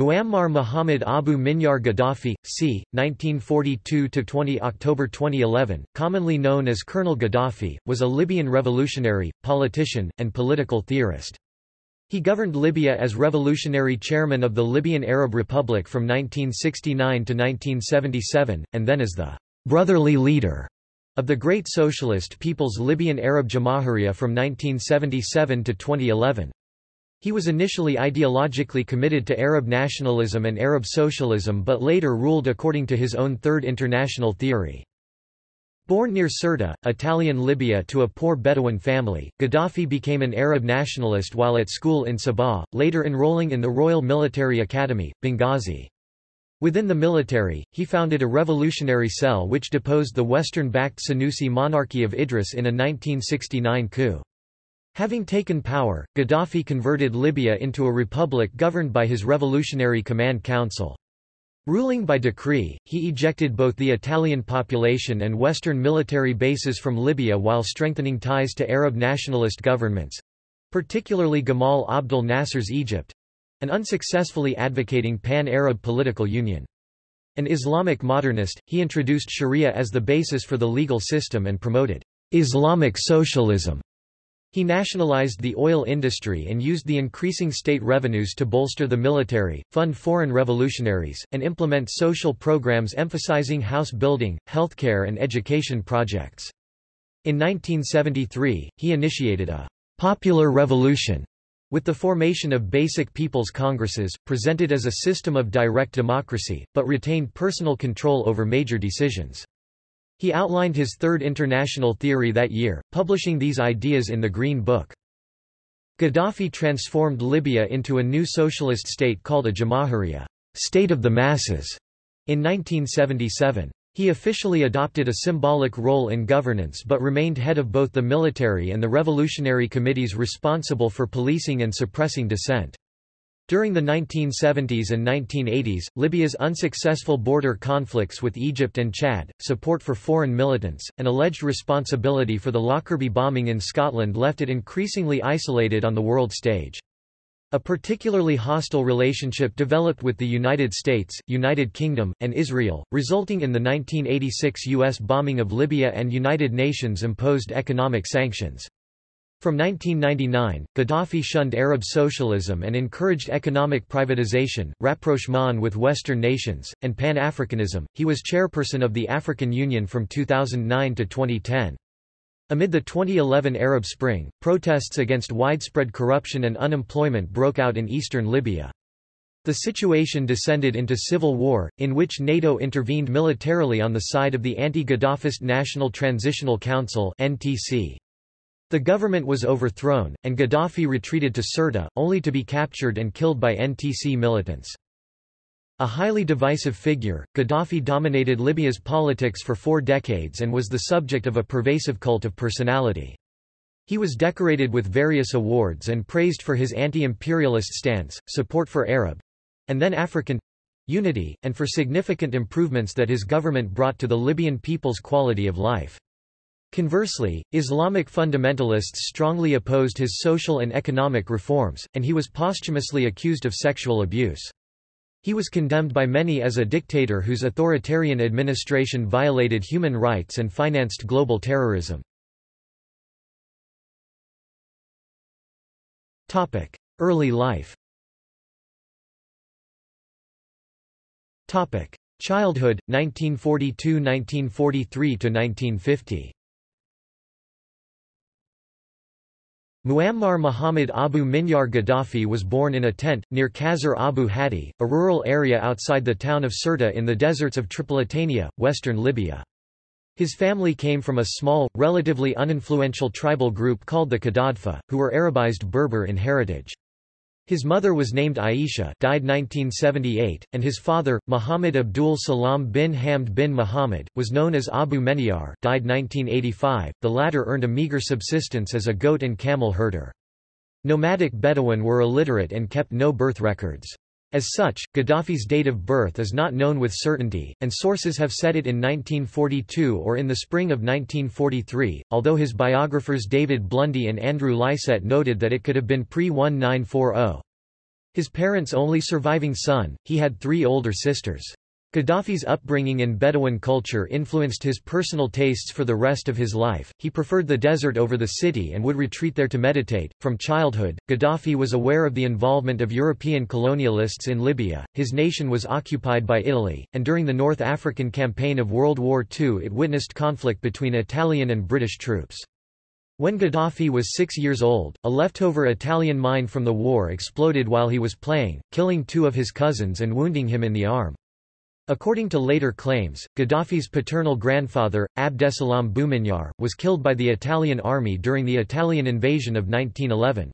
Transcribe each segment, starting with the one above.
Muammar Mohammed Abu Minyar Gaddafi, c. 1942–20 October 2011, commonly known as Colonel Gaddafi, was a Libyan revolutionary, politician, and political theorist. He governed Libya as revolutionary chairman of the Libyan Arab Republic from 1969 to 1977, and then as the «brotherly leader» of the Great Socialist People's Libyan Arab Jamahiriya from 1977 to 2011. He was initially ideologically committed to Arab nationalism and Arab socialism but later ruled according to his own Third International theory. Born near Sirte, Italian Libya to a poor Bedouin family, Gaddafi became an Arab nationalist while at school in Sabha, later enrolling in the Royal Military Academy, Benghazi. Within the military, he founded a revolutionary cell which deposed the Western-backed Senussi monarchy of Idris in a 1969 coup. Having taken power, Gaddafi converted Libya into a republic governed by his Revolutionary Command Council. Ruling by decree, he ejected both the Italian population and Western military bases from Libya while strengthening ties to Arab nationalist governments—particularly Gamal Abdel Nasser's Egypt—and unsuccessfully advocating pan-Arab political union. An Islamic modernist, he introduced Sharia as the basis for the legal system and promoted Islamic socialism he nationalized the oil industry and used the increasing state revenues to bolster the military, fund foreign revolutionaries, and implement social programs emphasizing house building, healthcare and education projects. In 1973, he initiated a «popular revolution» with the formation of basic people's congresses, presented as a system of direct democracy, but retained personal control over major decisions. He outlined his Third International Theory that year, publishing these ideas in the Green Book. Gaddafi transformed Libya into a new socialist state called a Jamahiriya state of the masses, in 1977. He officially adopted a symbolic role in governance but remained head of both the military and the revolutionary committees responsible for policing and suppressing dissent. During the 1970s and 1980s, Libya's unsuccessful border conflicts with Egypt and Chad, support for foreign militants, and alleged responsibility for the Lockerbie bombing in Scotland left it increasingly isolated on the world stage. A particularly hostile relationship developed with the United States, United Kingdom, and Israel, resulting in the 1986 U.S. bombing of Libya and United Nations imposed economic sanctions. From 1999, Gaddafi shunned Arab socialism and encouraged economic privatization, rapprochement with Western nations, and Pan-Africanism. He was chairperson of the African Union from 2009 to 2010. Amid the 2011 Arab Spring, protests against widespread corruption and unemployment broke out in eastern Libya. The situation descended into civil war, in which NATO intervened militarily on the side of the anti-Gaddafist National Transitional Council (NTC). The government was overthrown, and Gaddafi retreated to Sirte, only to be captured and killed by NTC militants. A highly divisive figure, Gaddafi dominated Libya's politics for four decades and was the subject of a pervasive cult of personality. He was decorated with various awards and praised for his anti-imperialist stance, support for Arab—and then African—unity, and for significant improvements that his government brought to the Libyan people's quality of life. Conversely, Islamic fundamentalists strongly opposed his social and economic reforms, and he was posthumously accused of sexual abuse. He was condemned by many as a dictator whose authoritarian administration violated human rights and financed global terrorism. Early life Childhood, 1942–1943–1950 Muammar Muhammad Abu Minyar Gaddafi was born in a tent, near Qasr Abu Hadi, a rural area outside the town of Sirte in the deserts of Tripolitania, western Libya. His family came from a small, relatively uninfluential tribal group called the Qadadfa, who were Arabized Berber in heritage. His mother was named Aisha died 1978, and his father, Muhammad Abdul Salam bin Hamd bin Muhammad, was known as Abu Meniar died 1985. The latter earned a meager subsistence as a goat and camel herder. Nomadic Bedouin were illiterate and kept no birth records. As such, Gaddafi's date of birth is not known with certainty, and sources have said it in 1942 or in the spring of 1943, although his biographers David Blundy and Andrew Lycett noted that it could have been pre-1940. His parents' only surviving son, he had three older sisters. Gaddafi's upbringing in Bedouin culture influenced his personal tastes for the rest of his life. He preferred the desert over the city and would retreat there to meditate. From childhood, Gaddafi was aware of the involvement of European colonialists in Libya. His nation was occupied by Italy, and during the North African campaign of World War II it witnessed conflict between Italian and British troops. When Gaddafi was six years old, a leftover Italian mine from the war exploded while he was playing, killing two of his cousins and wounding him in the arm. According to later claims, Gaddafi's paternal grandfather, Abdesalam Bouminyar, was killed by the Italian army during the Italian invasion of 1911.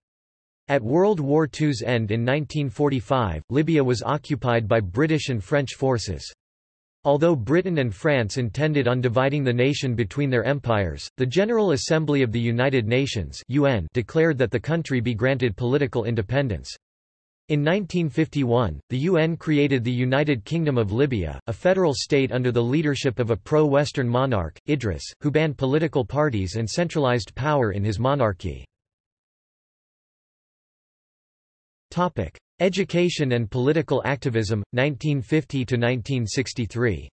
At World War II's end in 1945, Libya was occupied by British and French forces. Although Britain and France intended on dividing the nation between their empires, the General Assembly of the United Nations UN declared that the country be granted political independence. In 1951, the UN created the United Kingdom of Libya, a federal state under the leadership of a pro-Western monarch, Idris, who banned political parties and centralized power in his monarchy. Topic: Education and political activism, 1950–1963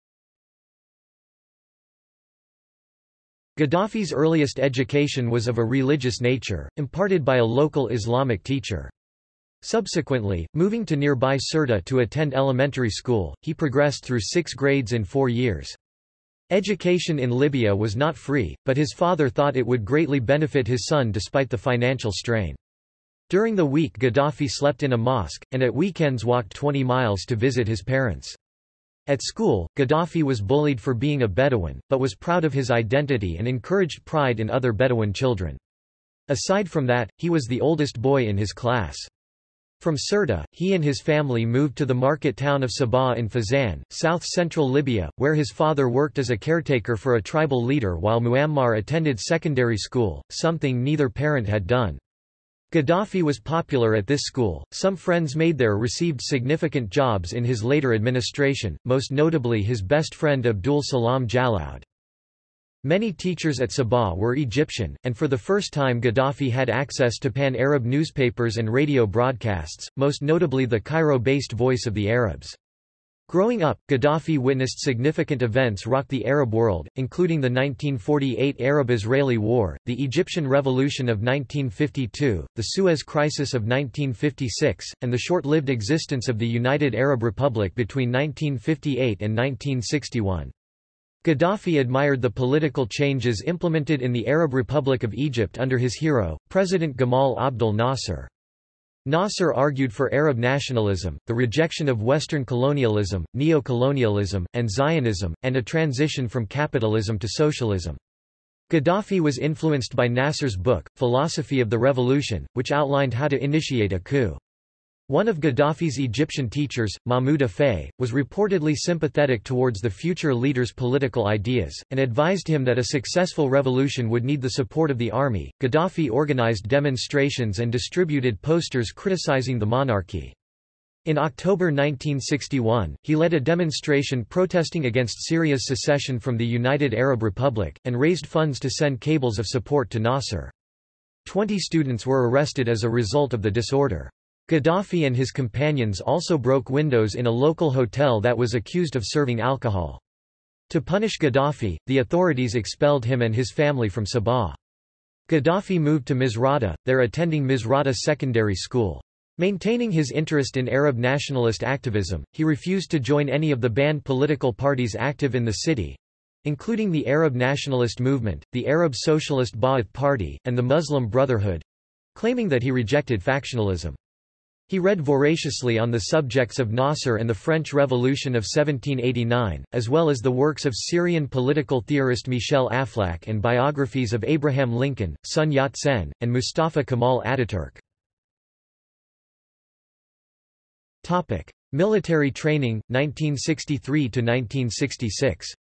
Gaddafi's earliest education was of a religious nature, imparted by a local Islamic teacher. Subsequently, moving to nearby Sirte to attend elementary school, he progressed through six grades in four years. Education in Libya was not free, but his father thought it would greatly benefit his son despite the financial strain. During the week Gaddafi slept in a mosque, and at weekends walked 20 miles to visit his parents. At school, Gaddafi was bullied for being a Bedouin, but was proud of his identity and encouraged pride in other Bedouin children. Aside from that, he was the oldest boy in his class. From Sirte, he and his family moved to the market town of Sabha in Fezzan, south-central Libya, where his father worked as a caretaker for a tribal leader while Muammar attended secondary school, something neither parent had done. Gaddafi was popular at this school, some friends made there received significant jobs in his later administration, most notably his best friend Abdul Salam Jalaud. Many teachers at Sabha were Egyptian, and for the first time Gaddafi had access to pan-Arab newspapers and radio broadcasts, most notably the Cairo-based Voice of the Arabs. Growing up, Gaddafi witnessed significant events rock the Arab world, including the 1948 Arab-Israeli War, the Egyptian Revolution of 1952, the Suez Crisis of 1956, and the short-lived existence of the United Arab Republic between 1958 and 1961. Gaddafi admired the political changes implemented in the Arab Republic of Egypt under his hero, President Gamal Abdel Nasser. Nasser argued for Arab nationalism, the rejection of Western colonialism, neo-colonialism, and Zionism, and a transition from capitalism to socialism. Gaddafi was influenced by Nasser's book, Philosophy of the Revolution, which outlined how to initiate a coup. One of Gaddafi's Egyptian teachers, Mahmoud Afay, was reportedly sympathetic towards the future leader's political ideas, and advised him that a successful revolution would need the support of the army. Gaddafi organized demonstrations and distributed posters criticizing the monarchy. In October 1961, he led a demonstration protesting against Syria's secession from the United Arab Republic, and raised funds to send cables of support to Nasser. Twenty students were arrested as a result of the disorder. Gaddafi and his companions also broke windows in a local hotel that was accused of serving alcohol. To punish Gaddafi, the authorities expelled him and his family from Sabha. Gaddafi moved to Misrata, there attending Misrata Secondary School. Maintaining his interest in Arab nationalist activism, he refused to join any of the banned political parties active in the city—including the Arab Nationalist Movement, the Arab Socialist Ba'ath Party, and the Muslim Brotherhood—claiming that he rejected factionalism. He read voraciously on the subjects of Nasser and the French Revolution of 1789, as well as the works of Syrian political theorist Michel Aflaq and biographies of Abraham Lincoln, Sun Yat-sen, and Mustafa Kemal Ataturk. Military training, 1963–1966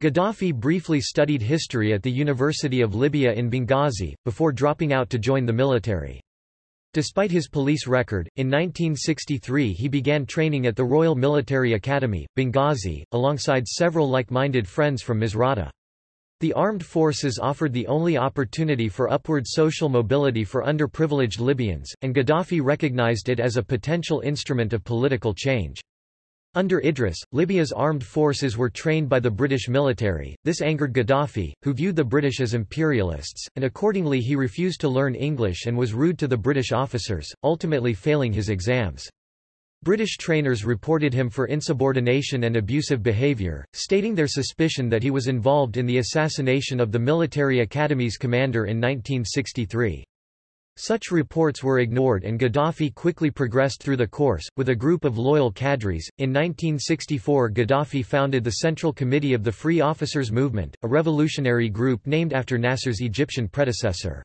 Gaddafi briefly studied history at the University of Libya in Benghazi, before dropping out to join the military. Despite his police record, in 1963 he began training at the Royal Military Academy, Benghazi, alongside several like-minded friends from Misrata. The armed forces offered the only opportunity for upward social mobility for underprivileged Libyans, and Gaddafi recognized it as a potential instrument of political change. Under Idris, Libya's armed forces were trained by the British military. This angered Gaddafi, who viewed the British as imperialists, and accordingly he refused to learn English and was rude to the British officers, ultimately failing his exams. British trainers reported him for insubordination and abusive behaviour, stating their suspicion that he was involved in the assassination of the military academy's commander in 1963. Such reports were ignored and Gaddafi quickly progressed through the course, with a group of loyal cadres. In 1964 Gaddafi founded the Central Committee of the Free Officers Movement, a revolutionary group named after Nasser's Egyptian predecessor.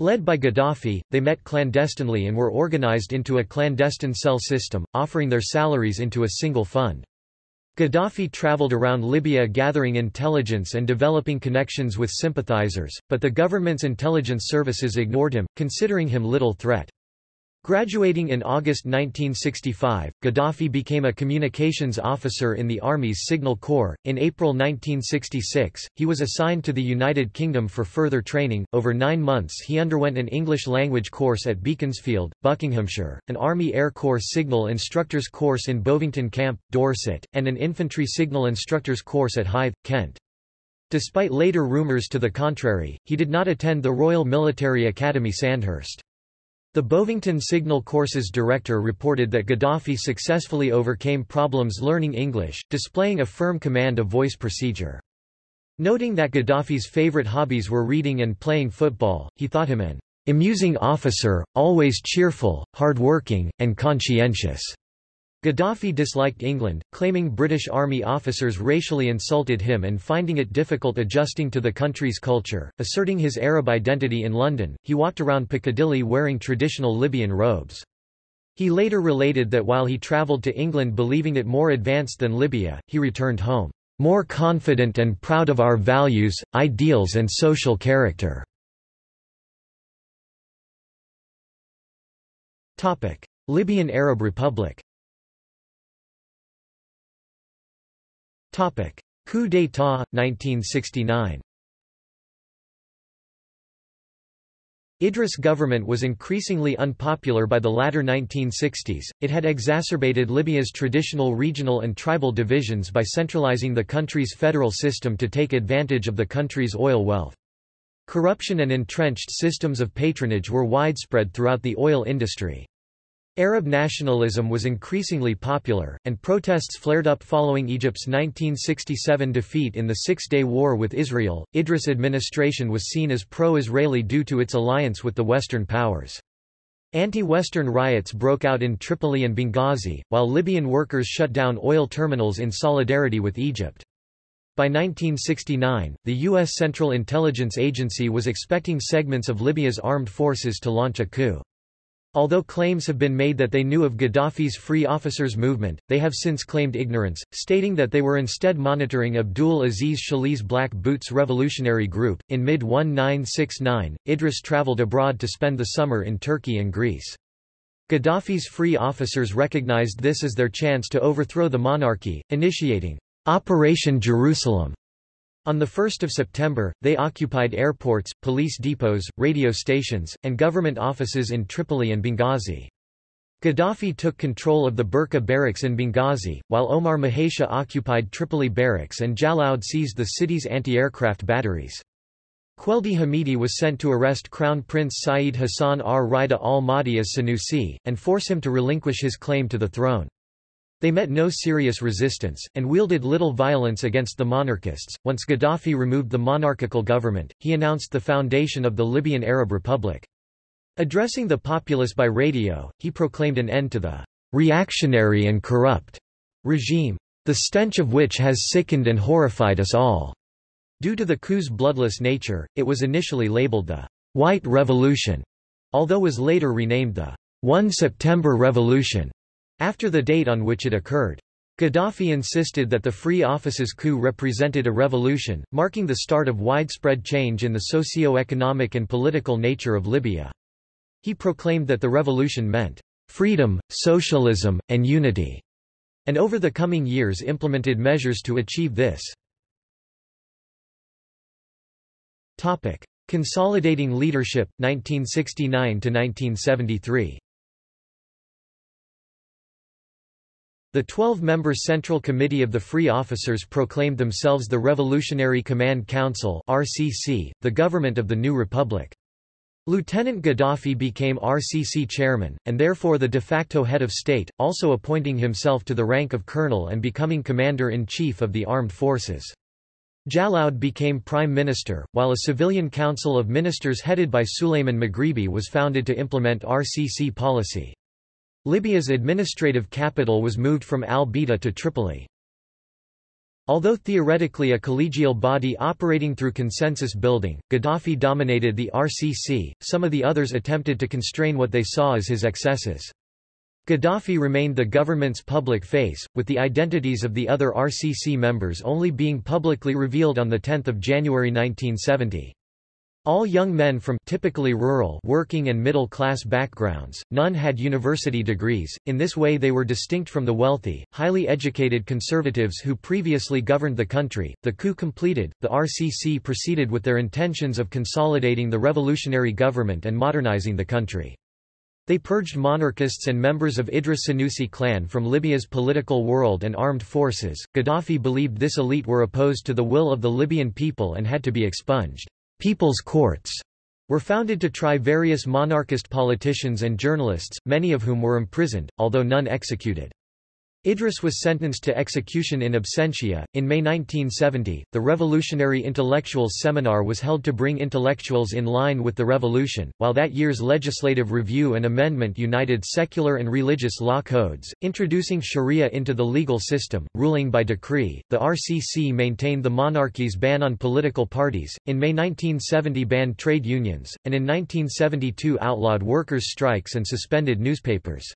Led by Gaddafi, they met clandestinely and were organized into a clandestine cell system, offering their salaries into a single fund. Gaddafi traveled around Libya gathering intelligence and developing connections with sympathizers, but the government's intelligence services ignored him, considering him little threat. Graduating in August 1965, Gaddafi became a communications officer in the Army's Signal Corps. In April 1966, he was assigned to the United Kingdom for further training. Over nine months, he underwent an English language course at Beaconsfield, Buckinghamshire, an Army Air Corps Signal Instructors course in Bovington Camp, Dorset, and an Infantry Signal Instructors course at Hythe, Kent. Despite later rumours to the contrary, he did not attend the Royal Military Academy Sandhurst. The Bovington Signal Courses director reported that Gaddafi successfully overcame problems learning English, displaying a firm command of voice procedure. Noting that Gaddafi's favorite hobbies were reading and playing football, he thought him an amusing officer, always cheerful, hard-working, and conscientious. Gaddafi disliked England, claiming British Army officers racially insulted him and finding it difficult adjusting to the country's culture. Asserting his Arab identity in London, he walked around Piccadilly wearing traditional Libyan robes. He later related that while he travelled to England believing it more advanced than Libya, he returned home, more confident and proud of our values, ideals and social character. Libyan Arab Republic Topic: Coup d'état 1969. Idris' government was increasingly unpopular by the latter 1960s. It had exacerbated Libya's traditional regional and tribal divisions by centralizing the country's federal system to take advantage of the country's oil wealth. Corruption and entrenched systems of patronage were widespread throughout the oil industry. Arab nationalism was increasingly popular, and protests flared up following Egypt's 1967 defeat in the Six-Day War with Israel. Idris' administration was seen as pro-Israeli due to its alliance with the Western powers. Anti-Western riots broke out in Tripoli and Benghazi, while Libyan workers shut down oil terminals in solidarity with Egypt. By 1969, the U.S. Central Intelligence Agency was expecting segments of Libya's armed forces to launch a coup. Although claims have been made that they knew of Gaddafi's Free Officers movement, they have since claimed ignorance, stating that they were instead monitoring Abdul Aziz Shalhi's Black Boots Revolutionary Group. In mid 1969, Idris traveled abroad to spend the summer in Turkey and Greece. Gaddafi's Free Officers recognized this as their chance to overthrow the monarchy, initiating Operation Jerusalem on 1 September, they occupied airports, police depots, radio stations, and government offices in Tripoli and Benghazi. Gaddafi took control of the Berka barracks in Benghazi, while Omar Mahesha occupied Tripoli barracks and Jalaud seized the city's anti-aircraft batteries. Queldi Hamidi was sent to arrest Crown Prince Saeed Hassan ar-Rida al-Mahdi as Sanusi, and force him to relinquish his claim to the throne. They met no serious resistance, and wielded little violence against the monarchists. Once Gaddafi removed the monarchical government, he announced the foundation of the Libyan Arab Republic. Addressing the populace by radio, he proclaimed an end to the reactionary and corrupt regime, the stench of which has sickened and horrified us all. Due to the coup's bloodless nature, it was initially labeled the White Revolution, although was later renamed the 1 September Revolution. After the date on which it occurred. Gaddafi insisted that the Free Officers coup represented a revolution, marking the start of widespread change in the socio-economic and political nature of Libya. He proclaimed that the revolution meant freedom, socialism, and unity, and over the coming years implemented measures to achieve this. Topic. Consolidating leadership, 1969–1973 The 12-member Central Committee of the Free Officers proclaimed themselves the Revolutionary Command Council RCC, the government of the new republic. Lieutenant Gaddafi became RCC chairman, and therefore the de facto head of state, also appointing himself to the rank of colonel and becoming commander-in-chief of the armed forces. Jalaud became prime minister, while a civilian council of ministers headed by Suleiman Maghribi was founded to implement RCC policy. Libya's administrative capital was moved from Al-Bayda to Tripoli. Although theoretically a collegial body operating through consensus building, Gaddafi dominated the RCC, some of the others attempted to constrain what they saw as his excesses. Gaddafi remained the government's public face, with the identities of the other RCC members only being publicly revealed on 10 January 1970. All young men from typically rural working and middle-class backgrounds, none had university degrees, in this way they were distinct from the wealthy, highly educated conservatives who previously governed the country. The coup completed, the RCC proceeded with their intentions of consolidating the revolutionary government and modernizing the country. They purged monarchists and members of Idris Senussi clan from Libya's political world and armed forces. Gaddafi believed this elite were opposed to the will of the Libyan people and had to be expunged. People's courts were founded to try various monarchist politicians and journalists, many of whom were imprisoned, although none executed. Idris was sentenced to execution in absentia. In May 1970, the Revolutionary Intellectuals Seminar was held to bring intellectuals in line with the revolution, while that year's legislative review and amendment united secular and religious law codes, introducing sharia into the legal system, ruling by decree. The RCC maintained the monarchy's ban on political parties, in May 1970 banned trade unions, and in 1972 outlawed workers' strikes and suspended newspapers.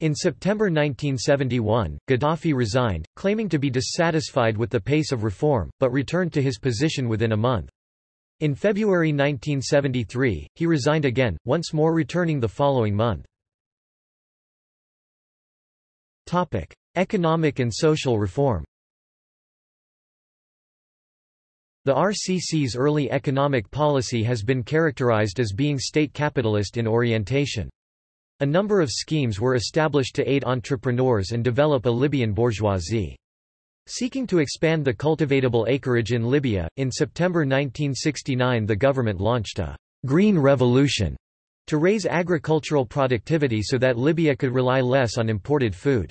In September 1971, Gaddafi resigned, claiming to be dissatisfied with the pace of reform, but returned to his position within a month. In February 1973, he resigned again, once more returning the following month. Topic: Economic and social reform. The RCC's early economic policy has been characterized as being state capitalist in orientation. A number of schemes were established to aid entrepreneurs and develop a Libyan bourgeoisie. Seeking to expand the cultivatable acreage in Libya, in September 1969 the government launched a «green revolution» to raise agricultural productivity so that Libya could rely less on imported food.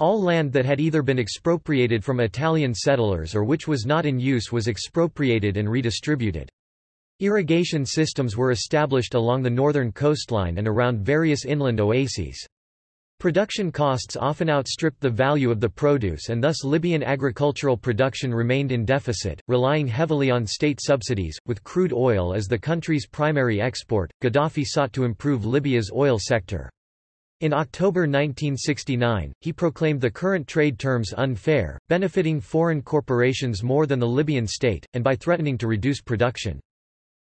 All land that had either been expropriated from Italian settlers or which was not in use was expropriated and redistributed. Irrigation systems were established along the northern coastline and around various inland oases. Production costs often outstripped the value of the produce and thus Libyan agricultural production remained in deficit, relying heavily on state subsidies. With crude oil as the country's primary export, Gaddafi sought to improve Libya's oil sector. In October 1969, he proclaimed the current trade terms unfair, benefiting foreign corporations more than the Libyan state, and by threatening to reduce production.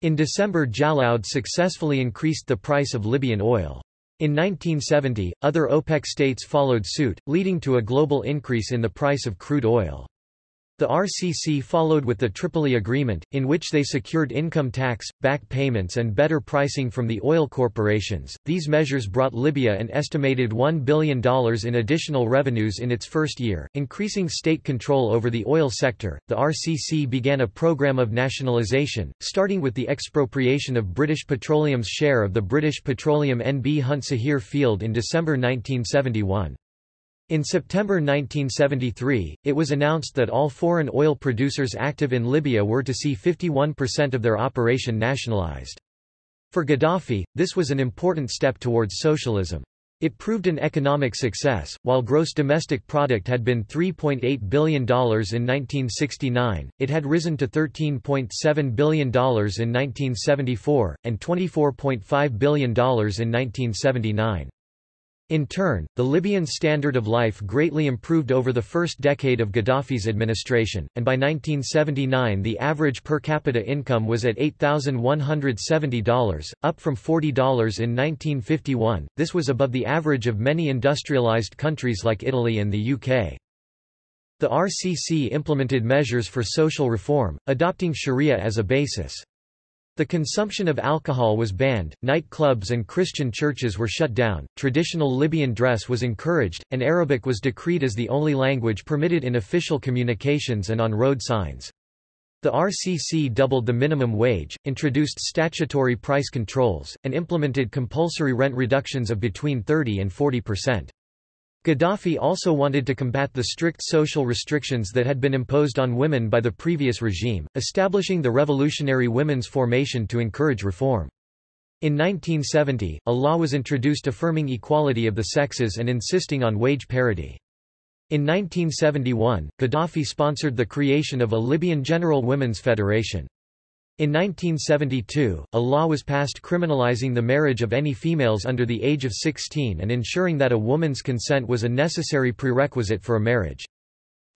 In December Jalaud successfully increased the price of Libyan oil. In 1970, other OPEC states followed suit, leading to a global increase in the price of crude oil. The RCC followed with the Tripoli Agreement, in which they secured income tax, back payments and better pricing from the oil corporations. These measures brought Libya an estimated $1 billion in additional revenues in its first year, increasing state control over the oil sector. The RCC began a program of nationalization, starting with the expropriation of British Petroleum's share of the British Petroleum NB Hunt Sahir field in December 1971. In September 1973, it was announced that all foreign oil producers active in Libya were to see 51% of their operation nationalized. For Gaddafi, this was an important step towards socialism. It proved an economic success. While gross domestic product had been $3.8 billion in 1969, it had risen to $13.7 billion in 1974, and $24.5 billion in 1979. In turn, the Libyan standard of life greatly improved over the first decade of Gaddafi's administration, and by 1979 the average per capita income was at $8,170, up from $40 in 1951. This was above the average of many industrialized countries like Italy and the UK. The RCC implemented measures for social reform, adopting sharia as a basis. The consumption of alcohol was banned, nightclubs and Christian churches were shut down, traditional Libyan dress was encouraged, and Arabic was decreed as the only language permitted in official communications and on road signs. The RCC doubled the minimum wage, introduced statutory price controls, and implemented compulsory rent reductions of between 30 and 40 percent. Gaddafi also wanted to combat the strict social restrictions that had been imposed on women by the previous regime, establishing the Revolutionary Women's Formation to encourage reform. In 1970, a law was introduced affirming equality of the sexes and insisting on wage parity. In 1971, Gaddafi sponsored the creation of a Libyan General Women's Federation. In 1972, a law was passed criminalizing the marriage of any females under the age of 16 and ensuring that a woman's consent was a necessary prerequisite for a marriage.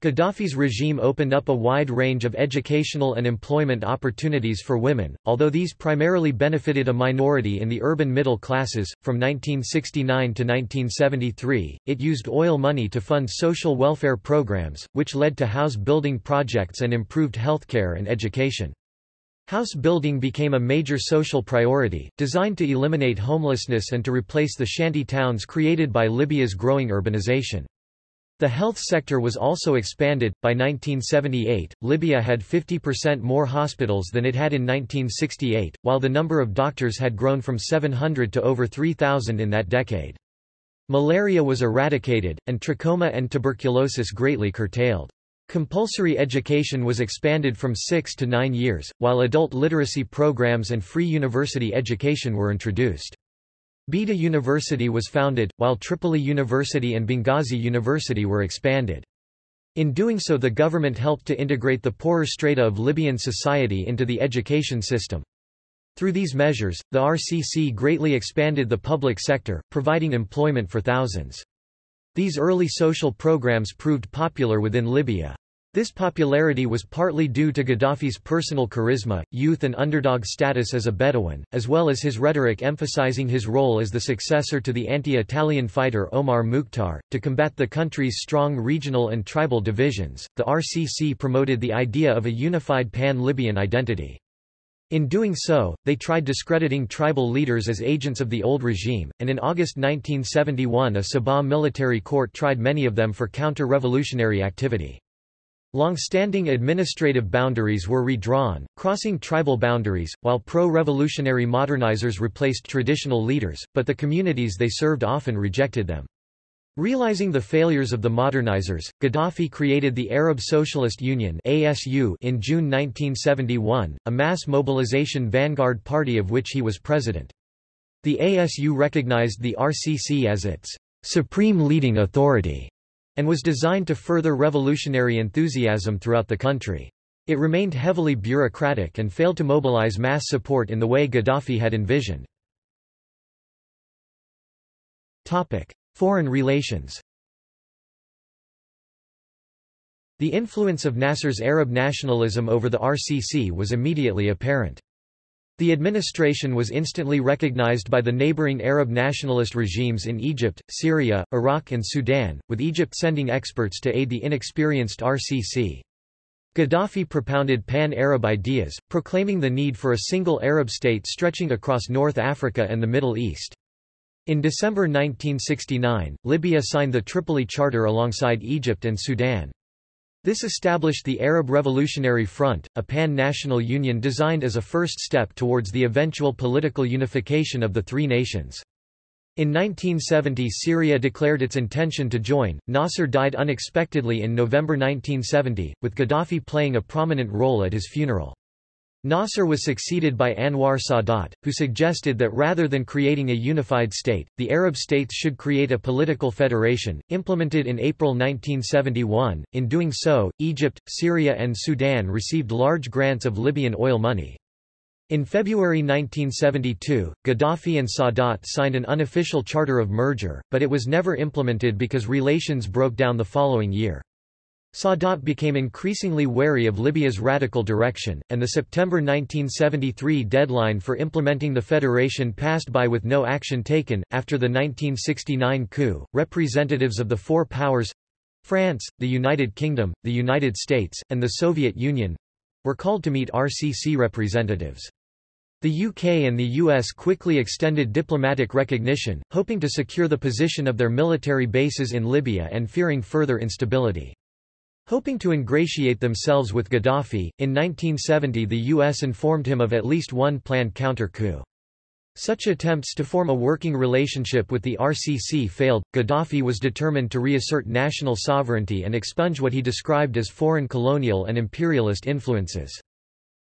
Gaddafi's regime opened up a wide range of educational and employment opportunities for women, although these primarily benefited a minority in the urban middle classes. From 1969 to 1973, it used oil money to fund social welfare programs, which led to house building projects and improved healthcare and education. House building became a major social priority, designed to eliminate homelessness and to replace the shanty towns created by Libya's growing urbanization. The health sector was also expanded. By 1978, Libya had 50% more hospitals than it had in 1968, while the number of doctors had grown from 700 to over 3,000 in that decade. Malaria was eradicated, and trachoma and tuberculosis greatly curtailed. Compulsory education was expanded from six to nine years, while adult literacy programs and free university education were introduced. Bayda University was founded, while Tripoli University and Benghazi University were expanded. In doing so the government helped to integrate the poorer strata of Libyan society into the education system. Through these measures, the RCC greatly expanded the public sector, providing employment for thousands. These early social programs proved popular within Libya. This popularity was partly due to Gaddafi's personal charisma, youth and underdog status as a Bedouin, as well as his rhetoric emphasizing his role as the successor to the anti-Italian fighter Omar Mukhtar. To combat the country's strong regional and tribal divisions, the RCC promoted the idea of a unified pan-Libyan identity. In doing so, they tried discrediting tribal leaders as agents of the old regime, and in August 1971 a Sabha military court tried many of them for counter-revolutionary activity. Long-standing administrative boundaries were redrawn, crossing tribal boundaries, while pro-revolutionary modernizers replaced traditional leaders, but the communities they served often rejected them. Realizing the failures of the modernizers, Gaddafi created the Arab Socialist Union ASU in June 1971, a mass mobilization vanguard party of which he was president. The ASU recognized the RCC as its supreme leading authority and was designed to further revolutionary enthusiasm throughout the country. It remained heavily bureaucratic and failed to mobilize mass support in the way Gaddafi had envisioned. Foreign relations The influence of Nasser's Arab nationalism over the RCC was immediately apparent. The administration was instantly recognized by the neighboring Arab nationalist regimes in Egypt, Syria, Iraq and Sudan, with Egypt sending experts to aid the inexperienced RCC. Gaddafi propounded pan-Arab ideas, proclaiming the need for a single Arab state stretching across North Africa and the Middle East. In December 1969, Libya signed the Tripoli Charter alongside Egypt and Sudan. This established the Arab Revolutionary Front, a pan-national union designed as a first step towards the eventual political unification of the three nations. In 1970 Syria declared its intention to join. Nasser died unexpectedly in November 1970, with Gaddafi playing a prominent role at his funeral. Nasser was succeeded by Anwar Sadat, who suggested that rather than creating a unified state, the Arab states should create a political federation, implemented in April 1971. In doing so, Egypt, Syria and Sudan received large grants of Libyan oil money. In February 1972, Gaddafi and Sadat signed an unofficial charter of merger, but it was never implemented because relations broke down the following year. Sadat became increasingly wary of Libya's radical direction, and the September 1973 deadline for implementing the federation passed by with no action taken. After the 1969 coup, representatives of the four powers France, the United Kingdom, the United States, and the Soviet Union were called to meet RCC representatives. The UK and the US quickly extended diplomatic recognition, hoping to secure the position of their military bases in Libya and fearing further instability. Hoping to ingratiate themselves with Gaddafi, in 1970 the U.S. informed him of at least one planned counter-coup. Such attempts to form a working relationship with the RCC failed. Gaddafi was determined to reassert national sovereignty and expunge what he described as foreign colonial and imperialist influences.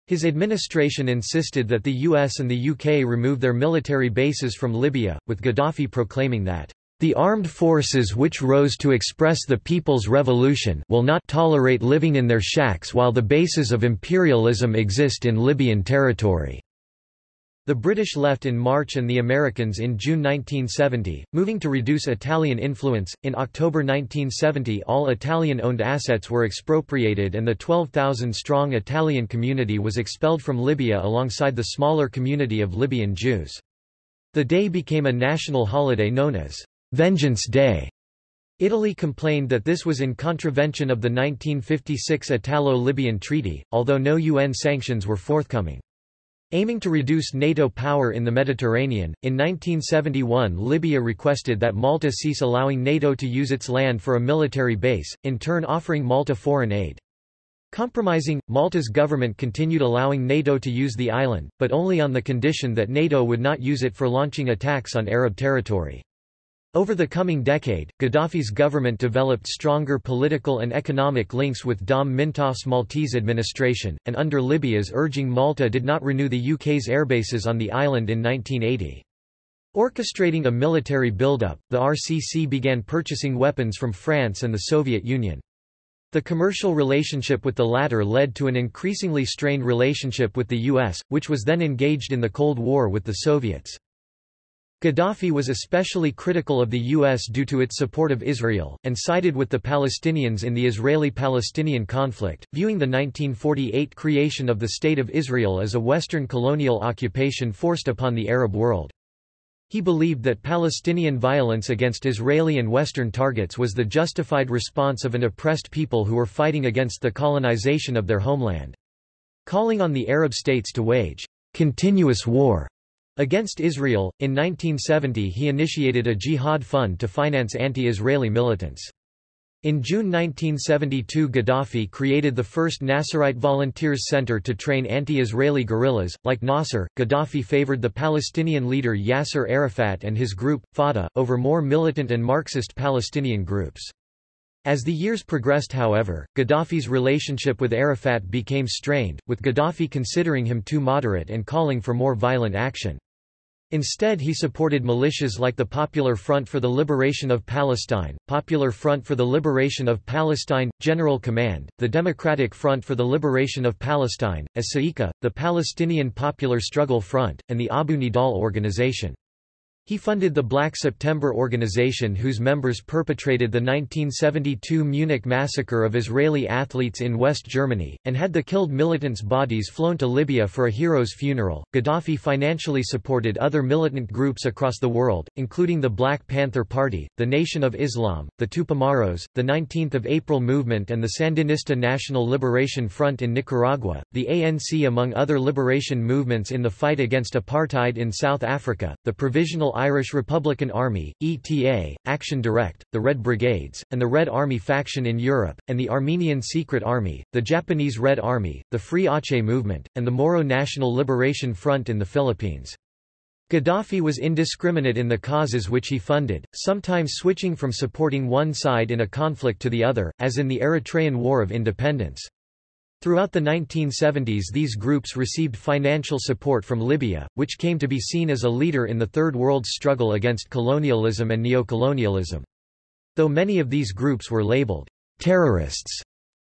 His administration insisted that the US and the UK remove their military bases from Libya, with Gaddafi proclaiming that the armed forces which rose to express the People's Revolution will not tolerate living in their shacks while the bases of imperialism exist in Libyan territory. The British left in March and the Americans in June 1970, moving to reduce Italian influence. In October 1970, all Italian owned assets were expropriated and the 12,000 strong Italian community was expelled from Libya alongside the smaller community of Libyan Jews. The day became a national holiday known as Vengeance Day. Italy complained that this was in contravention of the 1956 Italo-Libyan Treaty, although no UN sanctions were forthcoming. Aiming to reduce NATO power in the Mediterranean, in 1971 Libya requested that Malta cease allowing NATO to use its land for a military base, in turn offering Malta foreign aid. Compromising, Malta's government continued allowing NATO to use the island, but only on the condition that NATO would not use it for launching attacks on Arab territory. Over the coming decade, Gaddafi's government developed stronger political and economic links with Dom Mintoff's Maltese administration, and under Libya's urging Malta did not renew the UK's airbases on the island in 1980. Orchestrating a military buildup, the RCC began purchasing weapons from France and the Soviet Union. The commercial relationship with the latter led to an increasingly strained relationship with the US, which was then engaged in the Cold War with the Soviets. Gaddafi was especially critical of the U.S. due to its support of Israel, and sided with the Palestinians in the Israeli-Palestinian conflict, viewing the 1948 creation of the State of Israel as a Western colonial occupation forced upon the Arab world. He believed that Palestinian violence against Israeli and Western targets was the justified response of an oppressed people who were fighting against the colonization of their homeland. Calling on the Arab states to wage continuous war Against Israel, in 1970 he initiated a jihad fund to finance anti-Israeli militants. In June 1972 Gaddafi created the first Nasserite Volunteers Center to train anti-Israeli guerrillas. Like Nasser, Gaddafi favored the Palestinian leader Yasser Arafat and his group, Fatah, over more militant and Marxist Palestinian groups. As the years progressed however, Gaddafi's relationship with Arafat became strained, with Gaddafi considering him too moderate and calling for more violent action. Instead he supported militias like the Popular Front for the Liberation of Palestine, Popular Front for the Liberation of Palestine, General Command, the Democratic Front for the Liberation of Palestine, as Sa'iqa, the Palestinian Popular Struggle Front, and the Abu Nidal Organization. He funded the Black September organization whose members perpetrated the 1972 Munich massacre of Israeli athletes in West Germany, and had the killed militants' bodies flown to Libya for a hero's funeral. Gaddafi financially supported other militant groups across the world, including the Black Panther Party, the Nation of Islam, the Tupamaros, the 19th of April movement and the Sandinista National Liberation Front in Nicaragua, the ANC among other liberation movements in the fight against apartheid in South Africa, the Provisional Irish Republican Army, ETA, Action Direct, the Red Brigades, and the Red Army faction in Europe, and the Armenian Secret Army, the Japanese Red Army, the Free Aceh Movement, and the Moro National Liberation Front in the Philippines. Gaddafi was indiscriminate in the causes which he funded, sometimes switching from supporting one side in a conflict to the other, as in the Eritrean War of Independence. Throughout the 1970s these groups received financial support from Libya, which came to be seen as a leader in the Third World's struggle against colonialism and neocolonialism. Though many of these groups were labeled terrorists